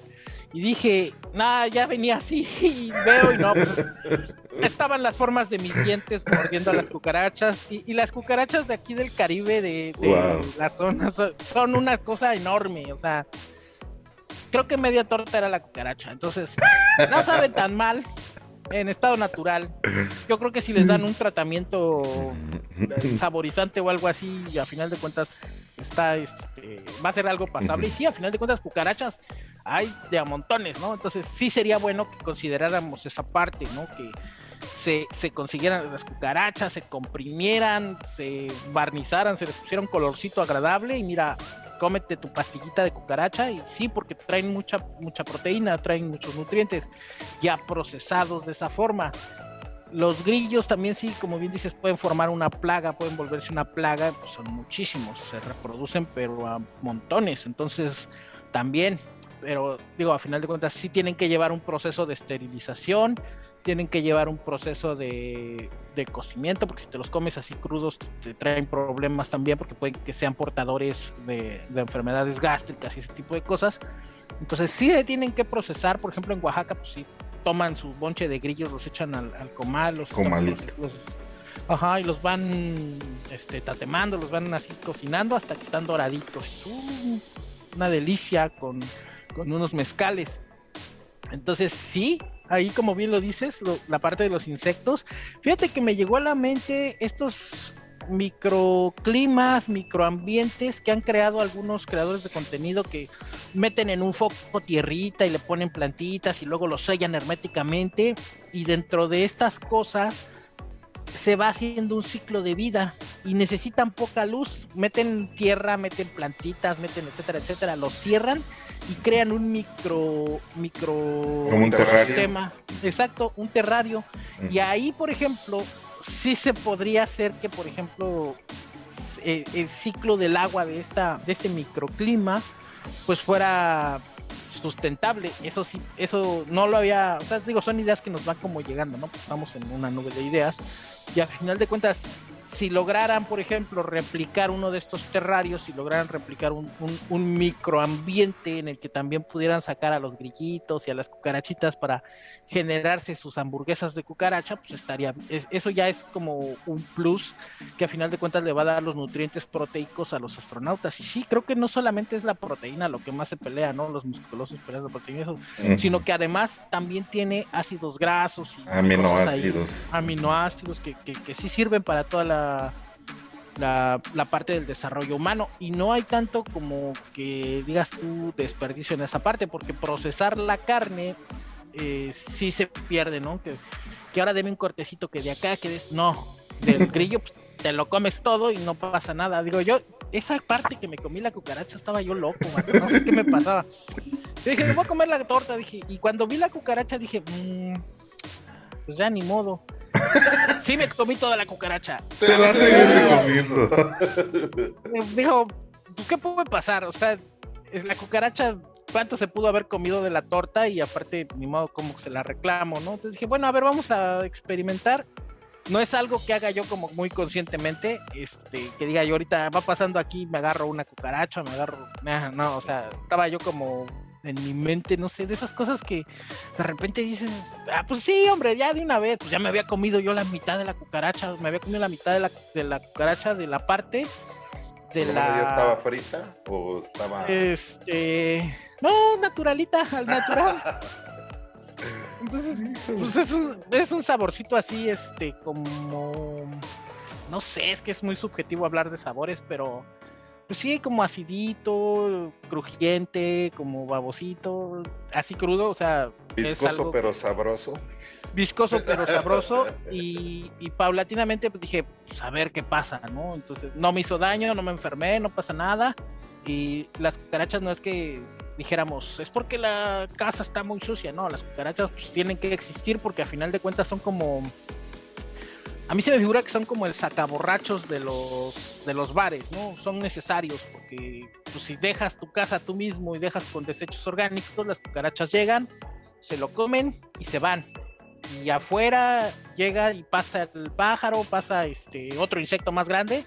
Y dije, nada, ya venía así <laughs> y veo y no, pues, estaban las formas de mis dientes mordiendo a las cucarachas. Y, las cucarachas de aquí del Caribe, de, la zona, son, una cosa enorme, o sea, creo que media torta era la cucaracha, entonces no sabe tan mal en estado natural. Yo creo que si les dan un tratamiento <laughs> saborizante o algo así, a final de cuentas está, este, va a ser algo pasable. Y sí, a final de cuentas, cucarachas hay de a montones, ¿no? Entonces sí sería bueno que consideráramos esa parte, ¿no? Que se, se consiguieran las cucarachas, se comprimieran, se barnizaran, se les pusiera un colorcito agradable y mira, cómete tu pastillita de cucaracha y sí, porque traen mucha, mucha proteína, traen muchos nutrientes ya procesados de esa forma. Los grillos también sí, como bien dices, pueden formar una plaga, pueden volverse una plaga, pues son muchísimos, se reproducen pero a montones, entonces también, pero digo, a final de cuentas sí tienen que llevar un proceso de esterilización, tienen que llevar un proceso de, de cocimiento, porque si te los comes así crudos te traen problemas también, porque pueden que sean portadores de, de enfermedades gástricas y ese tipo de cosas. Entonces sí tienen que procesar, por ejemplo en Oaxaca, pues sí toman su bonche de grillos, los echan al, comal, los, ajá, y los van este, tatemando, los van así cocinando hasta que están doraditos. Uh, una delicia con, con, unos mezcales. Entonces, sí, ahí como bien lo dices, la parte de los insectos. Fíjate que me llegó a la mente estos microclimas, microambientes que han creado algunos creadores de contenido que meten en un foco tierrita y le ponen plantitas y luego lo sellan herméticamente. Y dentro de estas cosas se va haciendo un ciclo de vida y necesitan poca luz, meten tierra, meten plantitas, meten etcétera, etcétera, lo cierran y crean un micro micro un sistema, exacto, un terrario. Y ahí, por ejemplo, sí se podría hacer que, por ejemplo, eh, el, ciclo del agua de, esta, de este microclima, pues fuera sustentable. Eso sí, eso no lo había, o sea, digo, son ideas que nos van como llegando, ¿no? Pues estamos en una nube de ideas y al final de cuentas si lograran, por ejemplo, replicar uno de estos terrarios, si lograran replicar un, microambiente en el que también pudieran sacar a los grillitos y a las cucarachitas para generarse sus hamburguesas de cucaracha, pues estaría, eso ya es como un plus que a final de cuentas le va a dar los nutrientes proteicos a los astronautas. Y sí, creo que no solamente es la proteína lo que más se pelea, ¿no? Los musculosos pelean la proteína, sino que además también tiene ácidos grasos y aminoácidos, aminoácidos que, que, que sí sirven para toda la la, parte del desarrollo humano y no hay tanto como que digas tú desperdicio en esa parte porque procesar la carne eh, sí se pierde, ¿no? Que, que ahora deme un cortecito que de acá, que de, no, del <laughs> grillo pues, te lo comes todo y no pasa nada. Digo yo, esa parte que me comí la cucaracha estaba yo loco, no sé qué me pasaba. dije, me voy a comer la torta, dije, y cuando vi la cucaracha dije, mmm, pues ya ni modo. <laughs> Sí, me comí toda la cucaracha. Te la seguiste comiendo. <laughs> Dijo, ¿qué puede pasar? O sea, es la cucaracha, ¿cuánto se pudo haber comido de la torta? Y aparte, ni modo, como se la reclamo, ¿no? Entonces dije, bueno, a ver, vamos a experimentar. No es algo que haga yo como muy conscientemente, este, que diga yo ahorita va pasando aquí, me agarro una cucaracha, me agarro, no, o sea, estaba yo como en mi mente, no sé, de esas cosas que de repente dices, ah, pues sí, hombre, ya de una vez, pues ya me había comido yo la mitad de la cucaracha, me había comido la mitad de la, de la cucaracha de la parte de la... ¿Ya estaba frita o estaba...? Este... No, naturalita, al natural. <laughs> Entonces, pues es un, es un saborcito así, este, como... No sé, es que es muy subjetivo hablar de sabores, pero pues sí, como acidito, crujiente, como babosito, así crudo, o sea. Viscoso pero sabroso. Viscoso pero sabroso. <laughs> Y, paulatinamente pues dije, pues a ver qué pasa, ¿no? Entonces no me hizo daño, no me enfermé, no pasa nada. Y las cucarachas no es que dijéramos, es porque la casa está muy sucia, no, las cucarachas pues, tienen que existir porque a final de cuentas son como a mí se me figura que son como el sacaborrachos de los, de los bares, ¿no? Son necesarios porque pues, si dejas tu casa tú mismo y dejas con desechos orgánicos, las cucarachas llegan, se lo comen y se van. Y afuera llega y pasa el pájaro, pasa este otro insecto más grande,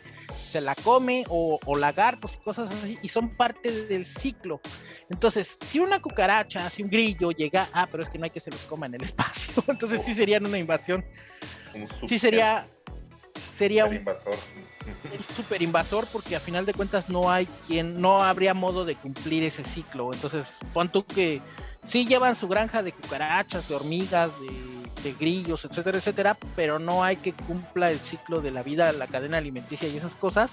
se la come o, lagartos y cosas así, y son parte del ciclo. Entonces, si una cucaracha, si un grillo llega, ah, pero es que no hay que se los coma en el <laughs> espacio, entonces sí serían una invasión. Sí sería, sería un invasor. super invasor porque a final de cuentas no hay quien, no habría modo de cumplir ese ciclo. Entonces, pon tú que sí llevan su granja de cucarachas, de hormigas, de de grillos, etcétera, etcétera, pero no hay que cumpla el ciclo de la vida, la cadena alimenticia y esas cosas,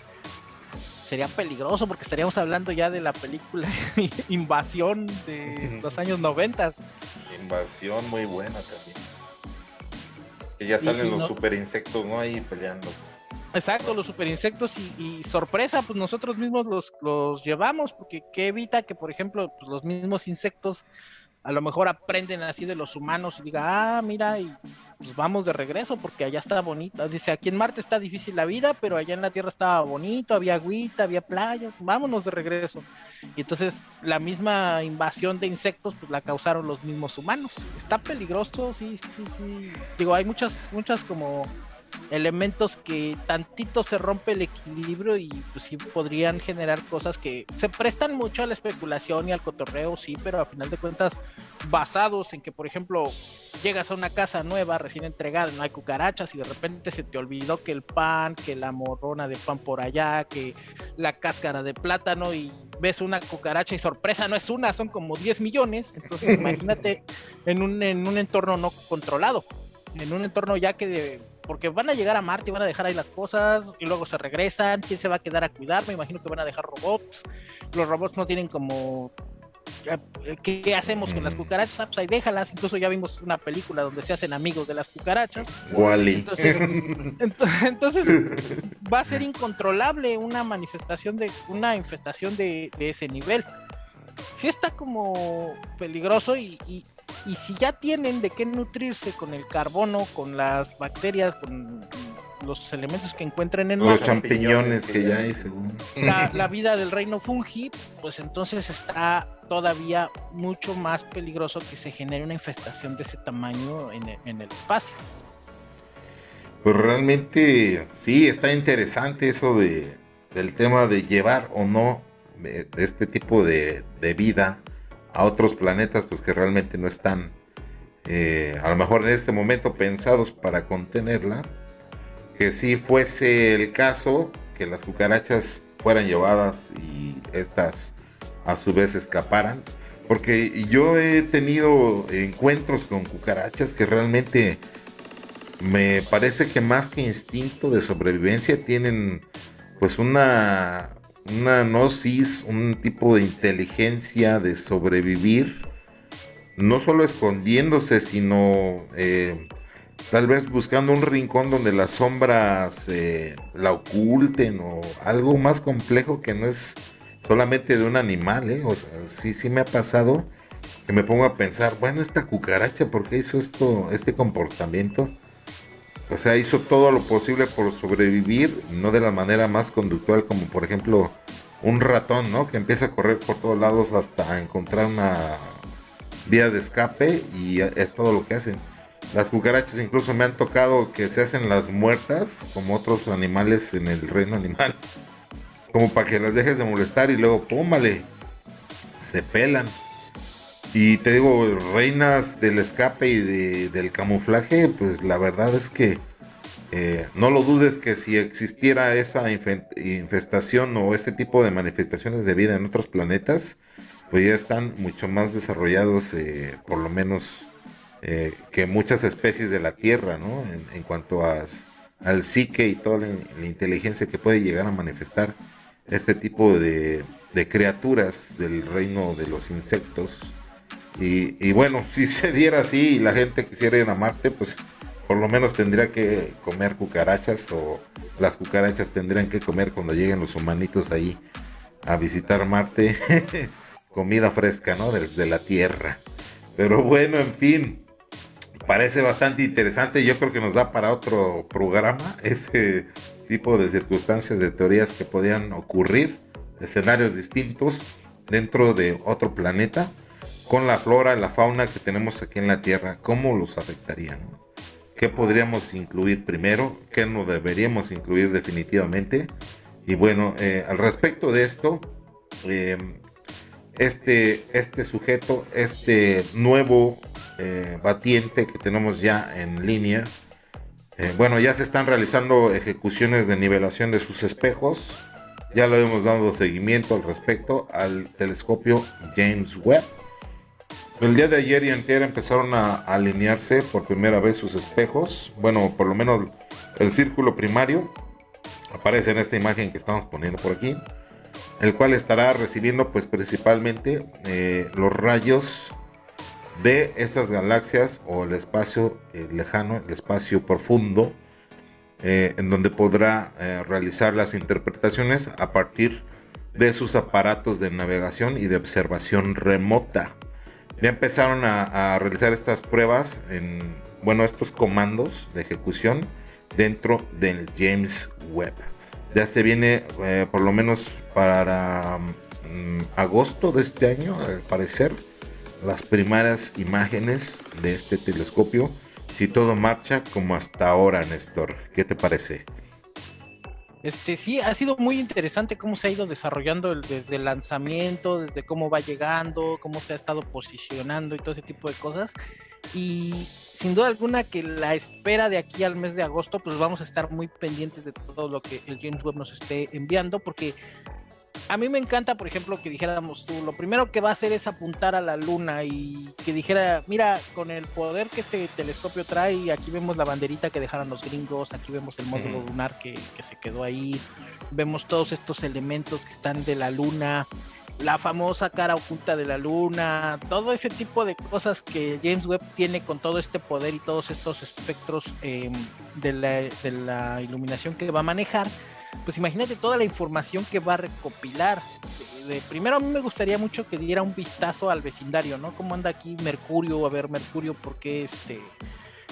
sería peligroso porque estaríamos hablando ya de la película <laughs> Invasión de los años 90. Invasión muy buena también. Que ya salen los super insectos, ¿no? Ahí peleando. Exacto, los super insectos y, sorpresa, pues nosotros mismos los, los llevamos, porque que evita que, por ejemplo, pues los mismos insectos a lo mejor aprenden así de los humanos y diga, ah, mira, y pues vamos de regreso porque allá está bonito. Dice, aquí en Marte está difícil la vida, pero allá en la Tierra estaba bonito, había agüita, había playa, vámonos de regreso. Y entonces la misma invasión de insectos pues la causaron los mismos humanos. Está peligroso, sí, sí, sí. Digo, hay muchas, muchas como elementos que tantito se rompe el equilibrio y pues sí podrían generar cosas que se prestan mucho a la especulación y al cotorreo, sí, pero a final de cuentas basados en que, por ejemplo, llegas a una casa nueva recién entregada, no hay cucarachas y de repente se te olvidó que el pan, que la morrona de pan por allá, que la cáscara de plátano y ves una cucaracha y sorpresa, no es una, son como 10 millones, entonces <laughs> imagínate en un, en un entorno no controlado, en un entorno ya que de porque van a llegar a Marte y van a dejar ahí las cosas y luego se regresan. ¿Quién se va a quedar a cuidar? Me imagino que van a dejar robots. Los robots no tienen como ¿Qué, hacemos con las cucarachas? Ah, pues ahí déjalas. Incluso ya vimos una película donde se hacen amigos de las cucarachas. Wally. <laughs> Entonces, va a ser incontrolable una manifestación de una infestación de, ese nivel. Sí está como peligroso y, y si ya tienen de qué nutrirse con el carbono, con las bacterias, con los elementos que encuentren en los champiñones que ya hay según. <laughs> la, vida del reino fungi pues entonces está todavía mucho más peligroso que se genere una infestación de ese tamaño en, el espacio. Pues realmente sí está interesante eso de del tema de llevar o no de, este tipo de, de vida a otros planetas pues que realmente no están eh, a lo mejor en este momento pensados para contenerla que si fuese el caso que las cucarachas fueran llevadas y estas a su vez escaparan. Porque yo he tenido encuentros con cucarachas que realmente me parece que más que instinto de sobrevivencia tienen pues una una gnosis, un tipo de inteligencia de sobrevivir, no solo escondiéndose, sino eh, tal vez buscando un rincón donde las sombras eh, la oculten o algo más complejo que no es solamente de un animal, ¿eh? O sea, sí, sí me ha pasado que me pongo a pensar, bueno, esta cucaracha, ¿por qué hizo esto, este comportamiento? O sea, hizo todo lo posible por sobrevivir, no de la manera más conductual como por ejemplo un ratón, ¿no? Que empieza a correr por todos lados hasta encontrar una vía de escape y es todo lo que hacen. Las cucarachas incluso me han tocado que se hacen las muertas como otros animales en el reino animal. Como para que las dejes de molestar y luego, pómale, se pelan. Y te digo, reinas del escape y del camuflaje, pues la verdad es que eh, no lo dudes que si existiera esa infestación o este tipo de manifestaciones de vida en otros planetas, pues ya están mucho más desarrollados, eh, por lo menos eh, que muchas especies de la Tierra, ¿no? En, cuanto a, al psique y toda la, inteligencia que puede llegar a manifestar este tipo de, de criaturas del reino de los insectos y, bueno, <laughs> si se diera así y la gente quisiera ir a Marte, pues por lo menos tendría que comer cucarachas o las cucarachas tendrían que comer cuando lleguen los humanitos ahí a visitar Marte. <laughs> Comida fresca, ¿no? Desde la Tierra. Pero bueno, en fin, parece bastante interesante. Yo creo que nos da para otro programa <laughs> ese tipo de circunstancias, de teorías que podían ocurrir, escenarios distintos dentro de otro planeta con la flora y la fauna que tenemos aquí en la Tierra, ¿cómo los afectarían? ¿Qué podríamos incluir primero? ¿Qué no deberíamos incluir definitivamente? Y bueno, eh, al respecto de esto, eh, este, este sujeto, este nuevo eh, batiente que tenemos ya en línea, bueno, ya se están realizando ejecuciones de nivelación de sus espejos. Ya lo hemos dado seguimiento al respecto al telescopio James Webb. El día de ayer y anterior empezaron a alinearse por primera vez sus espejos. Bueno, por lo menos el círculo primario aparece en esta imagen que estamos poniendo por aquí, el cual estará recibiendo pues principalmente eh, los rayos de esas galaxias o el espacio eh, lejano, el espacio profundo, eh, en donde podrá realizar las interpretaciones a partir de sus aparatos de navegación y de observación remota. Ya empezaron a, realizar estas pruebas en, bueno, estos comandos de ejecución dentro del James Webb. Ya se viene eh, por lo menos para mm, agosto de este año, al parecer, las primeras imágenes de este telescopio. Si todo marcha como hasta ahora, Néstor, ¿qué te parece? Este sí, ha sido muy interesante cómo se ha ido desarrollando desde el lanzamiento, desde cómo va llegando, cómo se ha estado posicionando y todo ese tipo de cosas. Y sin duda alguna que la espera de aquí al mes de agosto, pues vamos a estar muy pendientes de todo lo que el James Webb nos esté enviando, porque a mí me encanta, por ejemplo, que dijéramos tú, lo primero que va a hacer es apuntar a la luna y que dijera, mira, con el poder que este telescopio trae, aquí vemos la banderita que dejaron los gringos, aquí vemos el módulo lunar que, que se quedó ahí, vemos todos estos elementos que están de la luna, la famosa cara oculta de la luna, todo ese tipo de cosas que James Webb tiene con todo este poder y todos estos espectros em, de, la, iluminación que va a manejar, pues imagínate toda la información que va a recopilar. De, primero a mí me gustaría mucho que diera un vistazo al vecindario, ¿no? ¿Cómo anda aquí Mercurio? A ver, Mercurio, ¿por qué este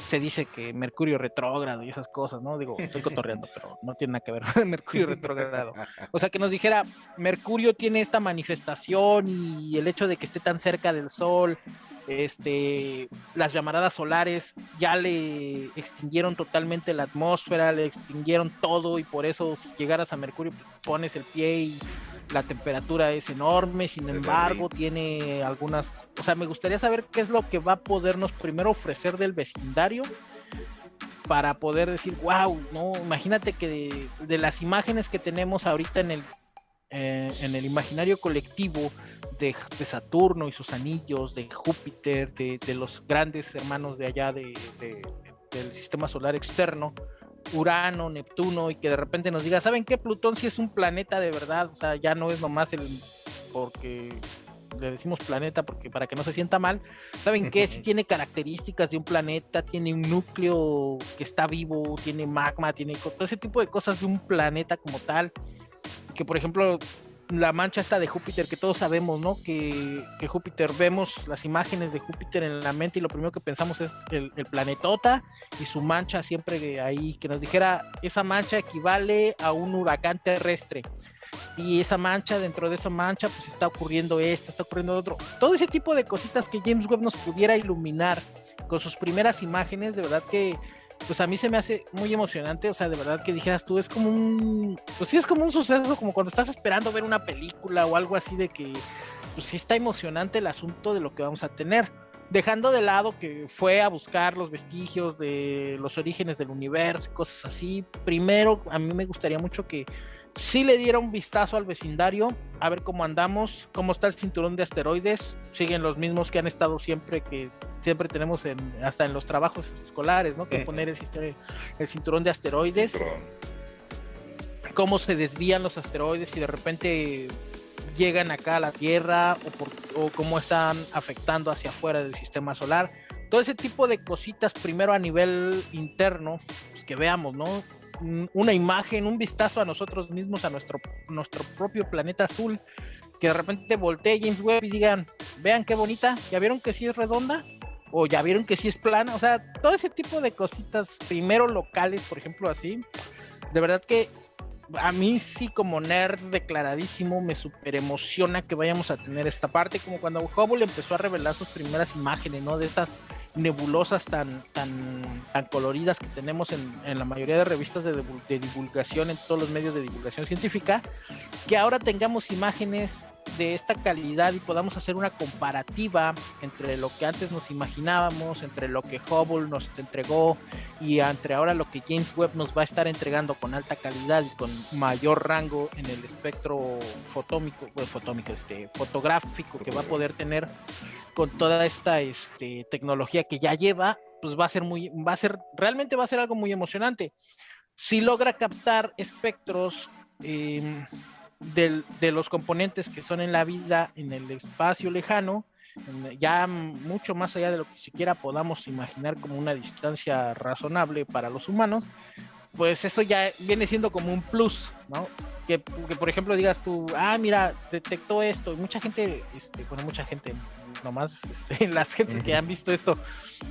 se dice que Mercurio retrógrado y esas cosas, ¿no? Digo, estoy cotorreando, <laughs> pero no tiene nada que ver Mercurio retrógrado. O sea, que nos dijera, Mercurio tiene esta manifestación y el hecho de que esté tan cerca del Sol, este, las llamaradas solares ya le extinguieron totalmente la atmósfera, le extinguieron todo y por eso si llegaras a Mercurio pones el pie y la temperatura es enorme, sin embargo, tiene algunas, o sea, me gustaría saber qué es lo que va a podernos primero ofrecer del vecindario para poder decir, wow, no, imagínate que de, las imágenes que tenemos ahorita en el, eh, en el imaginario colectivo de, Saturno y sus anillos, de Júpiter, de, los grandes hermanos de allá de, del sistema solar externo, Urano, Neptuno y que de repente nos diga, ¿saben qué? Plutón sí es un planeta de verdad, o sea, ya no es nomás el porque le decimos planeta porque para que no se sienta mal, ¿saben qué? Sí <laughs> tiene características de un planeta, tiene un núcleo que está vivo, tiene magma, tiene todo ese tipo de cosas de un planeta como tal, que por ejemplo la mancha está de Júpiter, que todos sabemos, ¿no? Que, Júpiter, vemos las imágenes de Júpiter en la mente y lo primero que pensamos es el, planetota y su mancha siempre ahí, que nos dijera, esa mancha equivale a un huracán terrestre. Y esa mancha, dentro de esa mancha, pues está ocurriendo esto, está ocurriendo otro. Todo ese tipo de cositas que James Webb nos pudiera iluminar con sus primeras imágenes, de verdad que pues a mí se me hace muy emocionante, o sea, de verdad que dijeras tú, es como un, pues sí es como un suceso, como cuando estás esperando ver una película o algo así de que, pues sí está emocionante el asunto de lo que vamos a tener. Dejando de lado que fue a buscar los vestigios de los orígenes del universo, cosas así, primero a mí me gustaría mucho que sí le diera un vistazo al vecindario, a ver cómo andamos, cómo está el cinturón de asteroides, siguen los mismos que han estado siempre que siempre tenemos en, hasta en los trabajos escolares, ¿no? Que poner el, el cinturón de asteroides. Cómo se desvían los asteroides y de repente llegan acá a la Tierra o, cómo están afectando hacia afuera del sistema solar. Todo ese tipo de cositas, primero a nivel interno, pues que veamos, ¿no? Una imagen, un vistazo a nosotros mismos, a nuestro, nuestro propio planeta azul, que de repente voltee James Webb y digan, vean qué bonita, ¿ya vieron que sí es redonda? o ya vieron que sí es plana, o sea, todo ese tipo de cositas, primero locales, por ejemplo, así, de verdad que a mí sí como nerd declaradísimo me super emociona que vayamos a tener esta parte, como cuando Hubble empezó a revelar sus primeras imágenes, ¿no? De estas nebulosas tan, tan, tan coloridas que tenemos en, la mayoría de revistas de, de, divulgación, en todos los medios de divulgación científica, que ahora tengamos imágenes de esta calidad y podamos hacer una comparativa entre lo que antes nos imaginábamos, entre lo que Hubble nos entregó y entre ahora lo que James Webb nos va a estar entregando con alta calidad y con mayor rango en el espectro fotómico, pues, fotómico este, fotográfico que va a poder tener con toda esta este, tecnología que ya lleva, pues va a ser muy, va a ser, realmente va a ser algo muy emocionante. Si logra captar espectros eh, de los componentes que son en la vida, en el espacio lejano, ya mucho más allá de lo que siquiera podamos imaginar como una distancia razonable para los humanos, pues eso ya viene siendo como un plus, ¿no? Que, por ejemplo digas tú, ah, mira, detectó esto, y mucha gente, este, bueno, mucha gente, nomás <laughs> este, las gentes que han visto esto,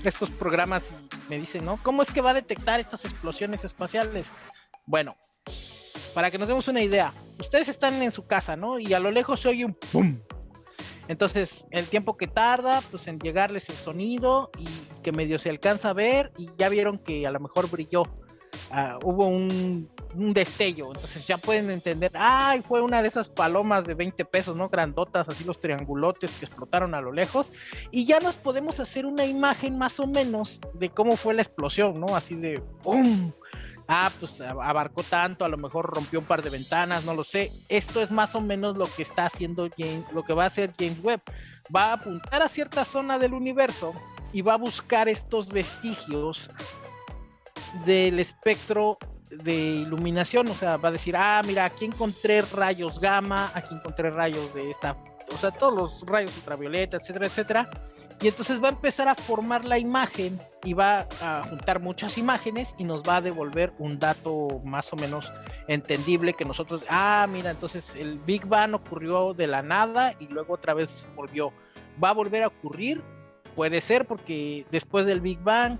estos programas me dicen, ¿no? ¿Cómo es que va a detectar estas explosiones espaciales? Bueno, para que nos demos una idea, ustedes están en su casa, ¿no? Y a lo lejos se oye un ¡pum! Entonces, el tiempo que tarda, pues en llegarles el sonido y que medio se alcanza a ver y ya vieron que a lo mejor brilló. Ah, hubo un, destello, entonces ya pueden entender, ay, fue una de esas palomas de 20 pesos, ¿no? Grandotas, así los triangulotes que explotaron a lo lejos, y ya nos podemos hacer una imagen más o menos de cómo fue la explosión, ¿no? Así de ¡pum! Ah, pues abarcó tanto, a lo mejor rompió un par de ventanas, no lo sé. Esto es más o menos lo que está haciendo James, lo que va a hacer James Webb. Va a apuntar a cierta zona del universo y va a buscar estos vestigios del espectro de iluminación, o sea, va a decir, ah, mira, aquí encontré rayos gamma, aquí encontré rayos de esta, o sea, todos los rayos ultravioleta, etcétera, etcétera y entonces va a empezar a formar la imagen y va a juntar muchas imágenes y nos va a devolver un dato más o menos entendible que nosotros, ah, mira, entonces el Big Bang ocurrió de la nada y luego otra vez volvió. ¿Va a volver a ocurrir? Puede ser porque después del Big Bang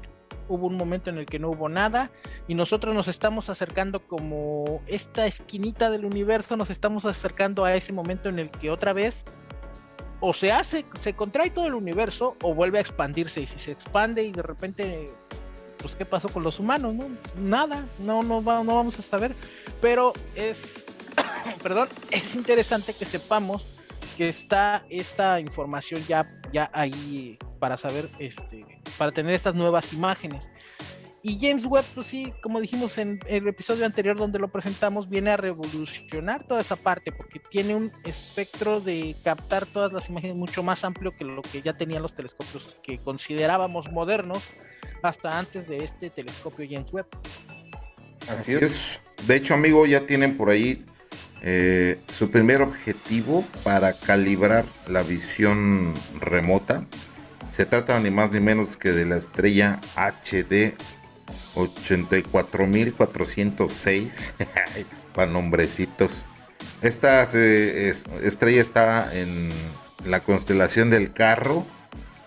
hubo un momento en el que no hubo nada y nosotros nos estamos acercando como esta esquinita del universo, nos estamos acercando a ese momento en el que otra vez o se hace, se contrae todo el universo o vuelve a expandirse. Y si se expande y de repente, pues, ¿qué pasó con los humanos? No? Nada, no, no, vamos a saber. Pero es, <coughs> perdón, es interesante que sepamos que está esta información ya, ya ahí para saber, este, para tener estas nuevas imágenes. Y James Webb, pues sí, como dijimos en el episodio anterior donde lo presentamos, viene a revolucionar toda esa parte porque tiene un espectro de captar todas las imágenes mucho más amplio que lo que ya tenían los telescopios que considerábamos modernos hasta antes de este telescopio James Webb. Así es. De hecho, amigo, ya tienen por ahí eh, su primer objetivo para calibrar la visión remota. Se trata ni más ni menos que de la estrella HD 84.406 <laughs> para nombrecitos. Esta estrella está en la constelación del carro,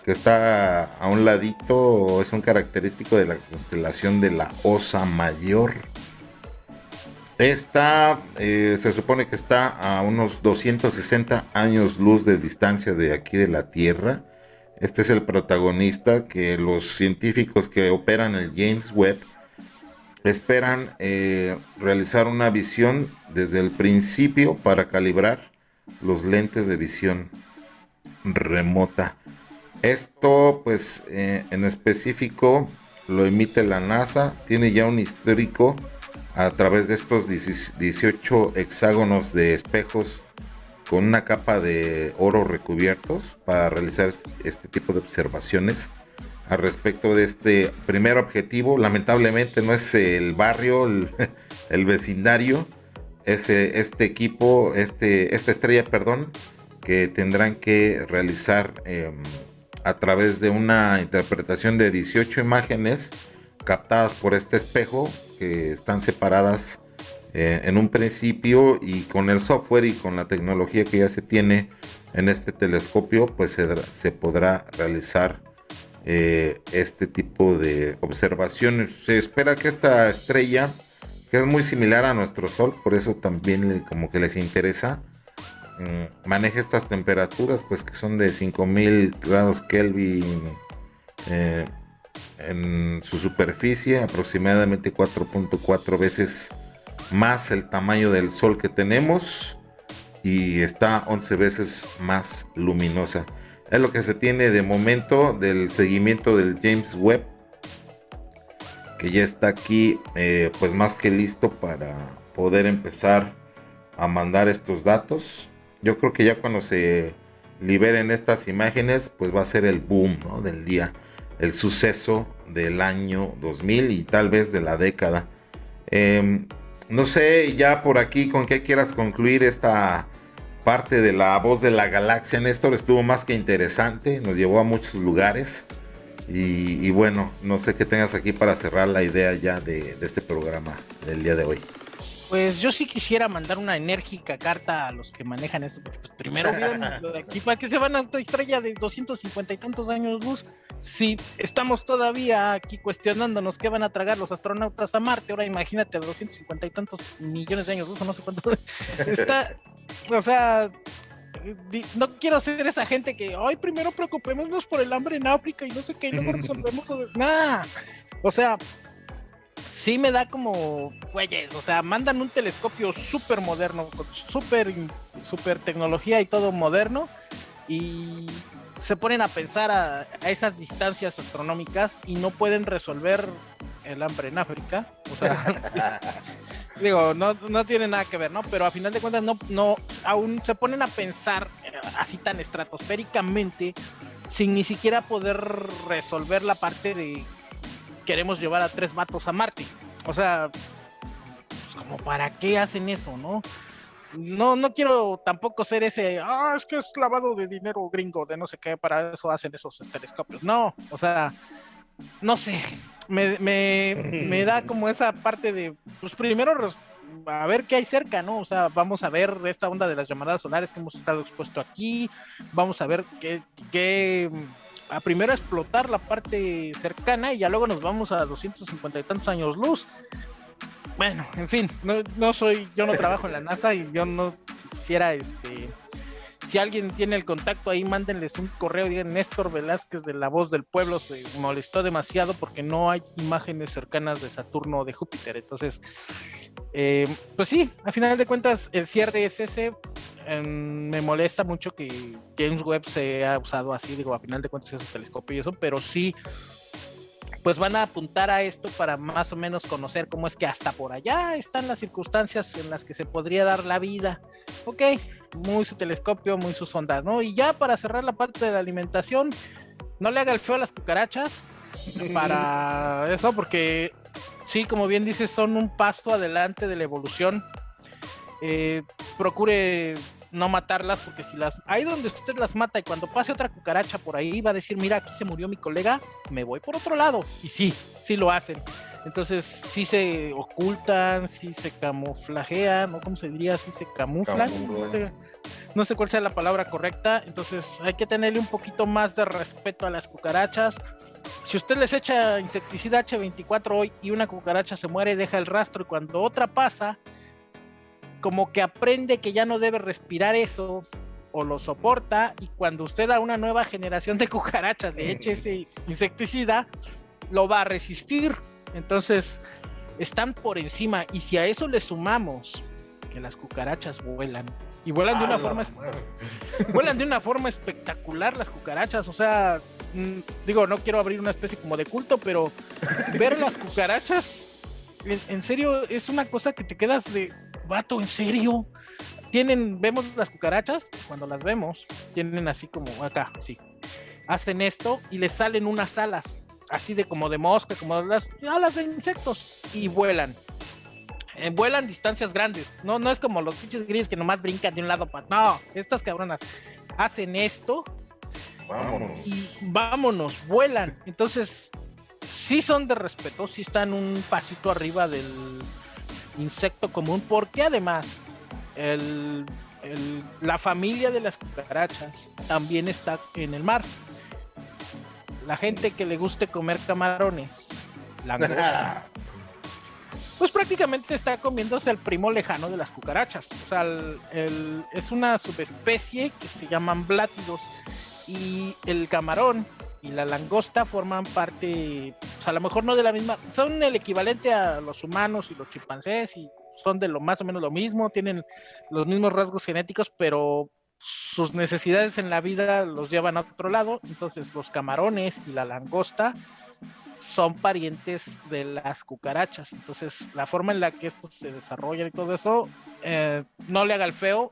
que está a un ladito, es un característico de la constelación de la Osa Mayor. Esta eh, se supone que está a unos 260 años luz de distancia de aquí de la Tierra este es el protagonista que los científicos que operan el James Webb esperan eh, realizar una visión desde el principio para calibrar los lentes de visión remota. Esto pues eh, en específico lo emite la NASA, tiene ya un histórico a través de estos 18 hexágonos de espejos con una capa de oro recubiertos para realizar este tipo de observaciones al respecto de este primer objetivo. Lamentablemente no es el barrio, el, <laughs> vecindario, es este equipo, este, esta estrella, perdón, que tendrán que realizar em, a través de una interpretación de 18 imágenes captadas por este espejo que están separadas eh, en un principio y con el software y con la tecnología que ya se tiene en este telescopio pues se, podrá realizar eh, este tipo de observaciones. Se espera que esta estrella que es muy similar a nuestro sol por eso también como que les interesa mm, maneje estas temperaturas pues que son de 5000 grados Kelvin Eh, en su superficie, aproximadamente 4.4 veces más el tamaño del Sol que tenemos y está 11 veces más luminosa. Es lo que se tiene de momento del seguimiento del James Webb, que ya está aquí eh, pues más que listo para poder empezar a mandar estos datos. Yo creo que ya cuando se liberen estas imágenes pues va a ser el boom del día, el suceso del año 2000 y tal vez de la década. Em, no sé ya por aquí con qué quieras concluir esta parte de la voz de la galaxia. Néstor estuvo más que interesante, nos llevó a muchos lugares. Y, bueno, no sé qué tengas aquí para cerrar la idea ya de, este programa del día de hoy. Pues yo sí quisiera mandar una enérgica carta a los que manejan esto, porque pues, primero <laughs> vieron lo de aquí, ¿para que se van a otra estrella de 250 y tantos años luz? Si estamos todavía aquí cuestionándonos qué van a tragar los astronautas a Marte, ahora imagínate 250 y tantos millones de años luz, no sé cuánto. <laughs> Está, o sea, no quiero ser esa gente que, ay, primero preocupémonos por el hambre en África y no sé qué, y luego <laughs> resolvemos. Nada. O sea, sí me da como, güeyes, o sea, mandan un telescopio súper moderno, con súper super tecnología y todo moderno, y se ponen a pensar a, a, esas distancias astronómicas y no pueden resolver el hambre en África. O sea, <laughs> digo, no, no tiene nada que ver, ¿no? Pero a final de cuentas no, no, aún se ponen a pensar eh, así tan estratosféricamente sin ni siquiera poder resolver la parte de queremos llevar a tres vatos a Marte. O sea, pues como para qué hacen eso, ¿no? No, no quiero tampoco ser ese, ah, es que es lavado de dinero gringo, de no sé qué, para eso hacen esos telescopios. No, o sea, no sé, me, me, da <laughs> como esa parte de, pues primero a ver qué hay cerca, ¿no? O sea, vamos a ver esta onda de las llamadas solares que hemos estado expuesto aquí, vamos a ver qué, qué a primero explotar la parte cercana y ya luego nos vamos a 250 y tantos años luz. Bueno, en fin, no, no soy, yo no trabajo en la NASA y yo no quisiera este si alguien tiene el contacto ahí, mándenles un correo, digan Néstor Velázquez de La Voz del Pueblo se molestó demasiado porque no hay imágenes cercanas de Saturno o de Júpiter. Entonces, eh, pues sí, a final de cuentas, el cierre es ese. me molesta mucho que James Webb se ha usado así, digo, a final de cuentas es un telescopio y eso, pero sí pues van a apuntar a esto para más o menos conocer cómo es que hasta por allá están las circunstancias en las que se podría dar la vida. Ok, muy su telescopio, muy su sonda, ¿no? Y ya para cerrar la parte de la alimentación, no le haga el feo a las cucarachas <laughs> para eso, porque sí, como bien dices, son un paso adelante de la evolución. Eh, procure no matarlas, porque si las. Ahí donde usted las mata y cuando pase otra cucaracha por ahí va a decir, mira, aquí se murió mi colega, me voy por otro lado. Y sí, sí lo hacen. Entonces, sí se ocultan, sí se camuflajean, ¿no? ¿Cómo se diría? Sí se camuflan. No sé, cuál sea la palabra correcta. Entonces, hay que tenerle un poquito más de respeto a las cucarachas. Si usted les echa insecticida H24 hoy y una cucaracha se muere, deja el rastro y cuando otra pasa, como que aprende que ya no debe respirar eso o lo soporta y cuando usted a una nueva generación de <laughs> cucarachas le eche ese insecticida, lo va a resistir. Entonces, están por encima y si a eso le sumamos que las cucarachas vuelan y vuelan de una forma vuelan de una forma espectacular las cucarachas, o sea, mm, digo, no quiero abrir una especie como de culto, pero ver las cucarachas en serio es una cosa que te quedas de vato, ¿en serio? Tienen, vemos las cucarachas, cuando las vemos, tienen así como acá, así. Hacen esto y les salen unas alas, así de como de mosca, como las alas de insectos, y vuelan. Eh, vuelan distancias grandes, no, no es como los pinches grillos que nomás brincan de un lado para. No, estas cabronas hacen esto. Vámonos. Y vámonos, vuelan. Entonces, sí son de respeto, sí están un pasito arriba del, insecto común, porque además la familia de las cucarachas también está en el mar. La gente que le guste comer camarones, <laughs> pues prácticamente está comiéndose el primo lejano de las cucarachas. O sea, es una subespecie que se llaman blátidos y el camarón y la langosta forman parte, pues a lo mejor no de la misma, son el equivalente a los humanos y los chimpancés y son de lo más o menos lo mismo, tienen los mismos rasgos genéticos, pero sus necesidades en la vida los llevan a otro lado. Entonces los camarones y la langosta son parientes de las cucarachas. Entonces la forma en la que estos se desarrollan y todo eso, eh, no le haga el feo.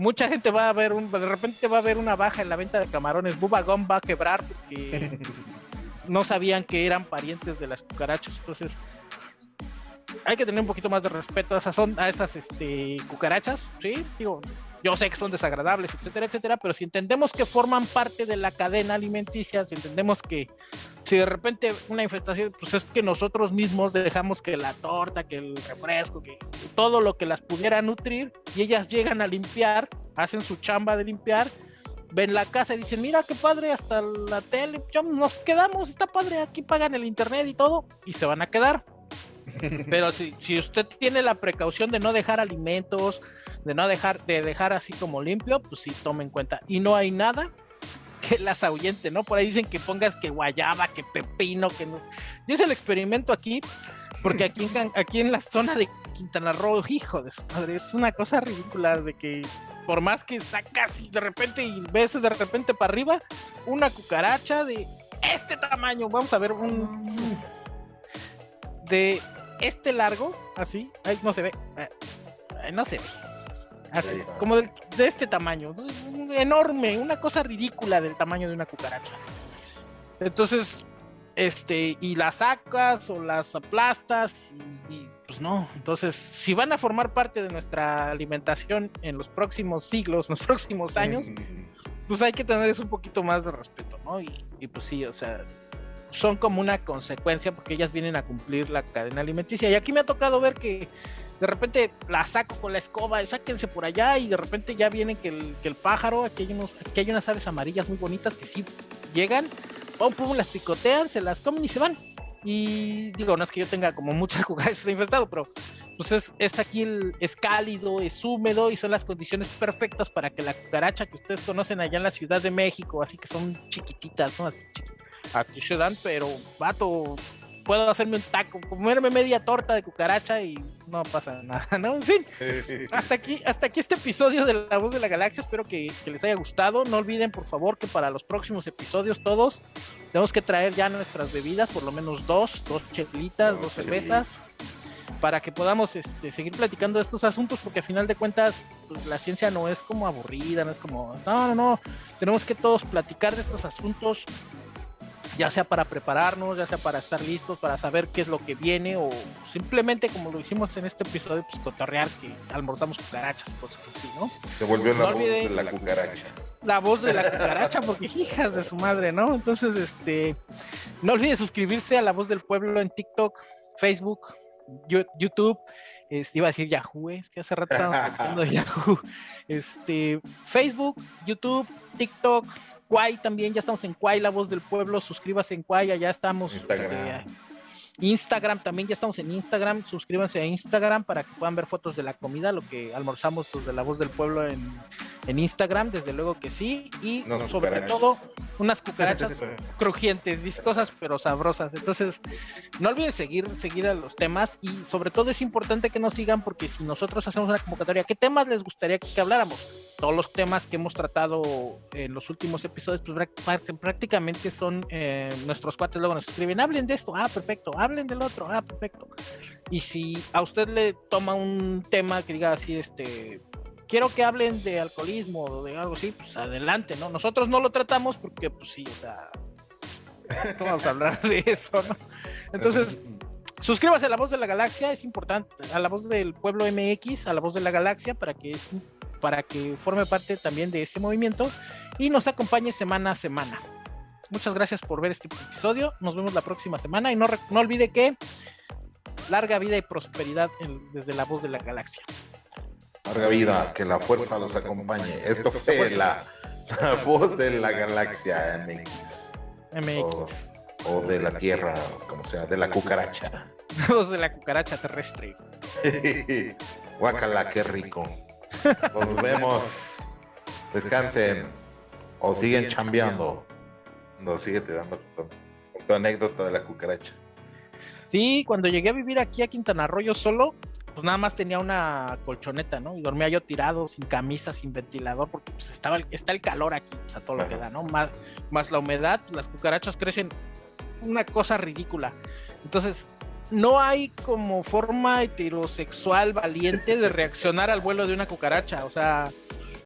Mucha gente va a ver un, de repente va a haber una baja en la venta de camarones. Bubagón va a quebrar porque <laughs> no sabían que eran parientes de las cucarachas. Entonces hay que tener un poquito más de respeto a esas, a esas este, cucarachas, ¿sí? Digo, yo sé que son desagradables, etcétera, etcétera, pero si entendemos que forman parte de la cadena alimenticia, si entendemos que si de repente una infestación, pues es que nosotros mismos dejamos que la torta, que el refresco, que todo lo que las pudiera nutrir, y ellas llegan a limpiar, hacen su chamba de limpiar, ven la casa y dicen, mira qué padre, hasta la tele, nos quedamos, está padre, aquí pagan el internet y todo, y se van a quedar. <laughs> Pero si, si usted tiene la precaución de no dejar alimentos, de no dejar, de dejar así como limpio, pues sí, tome en cuenta. Y no hay nada <laughs> que las ahuyente, ¿no? Por ahí dicen que pongas que guayaba, que pepino, que no. Yo hice el experimento aquí, porque aquí en, <laughs> aquí en la zona de Quintana Roo, hijo de su madre, es una cosa ridícula de que por más que sacas y de repente y ves de repente para arriba, una cucaracha de este tamaño, vamos a ver un de este largo, así, ahí no se ve, eh, no se ve, así, como de, este tamaño, enorme, una cosa ridícula del tamaño de una cucaracha. Entonces, este, y las sacas o las aplastas, y, pues no, entonces, si van a formar parte de nuestra alimentación en los próximos siglos, en <laughs> los próximos años, <laughs> pues hay que tener eso un poquito más de respeto, ¿no? Y, y pues sí, o sea, son como una consecuencia porque ellas vienen a cumplir la cadena alimenticia. Y aquí me ha tocado ver que de repente la saco con la escoba sáquense por allá y de repente ya vienen que el, que el pájaro, aquí hay, unos, aquí hay unas aves amarillas muy bonitas que sí llegan, pum, pum, las picotean, se las comen y se van. Y digo, no es que yo tenga como muchas <laughs> cucarachas infestado, pero pues es, es, aquí el, es cálido, es húmedo y son las condiciones perfectas para que la cucaracha que ustedes conocen allá en la Ciudad de México, así que son chiquititas, ¿no? Así aquí se dan, pero vato, puedo hacerme un taco, comerme media torta de cucaracha y no pasa nada, ¿no? En fin, hasta aquí, hasta aquí este episodio de La Voz de la Galaxia, espero que, les haya gustado. No olviden, por favor, que para los próximos episodios todos tenemos que traer ya nuestras bebidas, por lo menos dos, dos chelitas, dos cervezas, para que podamos este, seguir platicando de estos asuntos, porque al final de cuentas pues, la ciencia no es como aburrida, no es como, no, no, no, tenemos que todos platicar de estos asuntos ya sea para prepararnos, ya sea para estar listos, para saber qué es lo que viene, o simplemente como lo hicimos en este episodio, pues cotorrear que almorzamos cucarachas, pues sí, ¿no? Se volvió la voz de la cucaracha. La voz de la cucaracha, porque <laughs> hijas de su madre, ¿no? Entonces, este, no olviden suscribirse a La Voz del Pueblo en TikTok, Facebook, YouTube, este, iba a decir Yahoo, es que hace rato estábamos <laughs> platicando de Yahoo, este, Facebook, YouTube, TikTok, Quay también, ya estamos en Quay, la voz del pueblo, suscríbase en Quay, ya estamos. Instagram. Este, Instagram también, ya estamos en Instagram, suscríbanse a Instagram para que puedan ver fotos de la comida, lo que almorzamos pues, de la voz del pueblo en, en Instagram, desde luego que sí, y sobre todo unas <laughs> cucarachas crujientes, viscosas pero sabrosas. Entonces, no olviden seguir, seguir a los temas y sobre todo es importante que nos sigan porque si nosotros hacemos una convocatoria, ¿qué temas les gustaría que habláramos? todos los temas que hemos tratado en los últimos episodios, pues prácticamente son eh, nuestros cuates luego nos escriben, hablen de esto, ah, perfecto, hablen del otro, ah, perfecto. Y si a usted le toma un tema que diga así, este, quiero que hablen de alcoholismo o de algo así, pues adelante, ¿no? Nosotros no lo tratamos porque, pues sí, o sea, <laughs> vamos a hablar de eso, no? Entonces, suscríbase a La Voz de la Galaxia, es importante, a La Voz del Pueblo MX, a La Voz de la Galaxia, para que para que forme parte también de este movimiento y nos acompañe semana a semana. Muchas gracias por ver este episodio. Nos vemos la próxima semana y no olvide que larga vida y prosperidad desde la voz de la galaxia. Larga vida, que la fuerza los acompañe. Esto fue la, <laughs> voz de la galaxia MX. MX. O, de la Tierra, como sea, de la cucaracha. <laughs> voz de la cucaracha terrestre. <laughs> Guacala, qué rico. Nos vemos. Descansen o siguen chambeando. No, sigue te dando con, tu anécdota de la cucaracha. Sí, cuando llegué a vivir aquí a Quintana Roo yo solo, pues nada más tenía una colchoneta, ¿no? Y dormía yo tirado, sin camisa, sin ventilador, porque pues estaba, está el calor aquí, o sea, todo lo que da, ¿no? Más, más la humedad, las cucarachas crecen una cosa ridícula. Entonces, no hay como forma heterosexual valiente de reaccionar al vuelo de una cucaracha. O sea,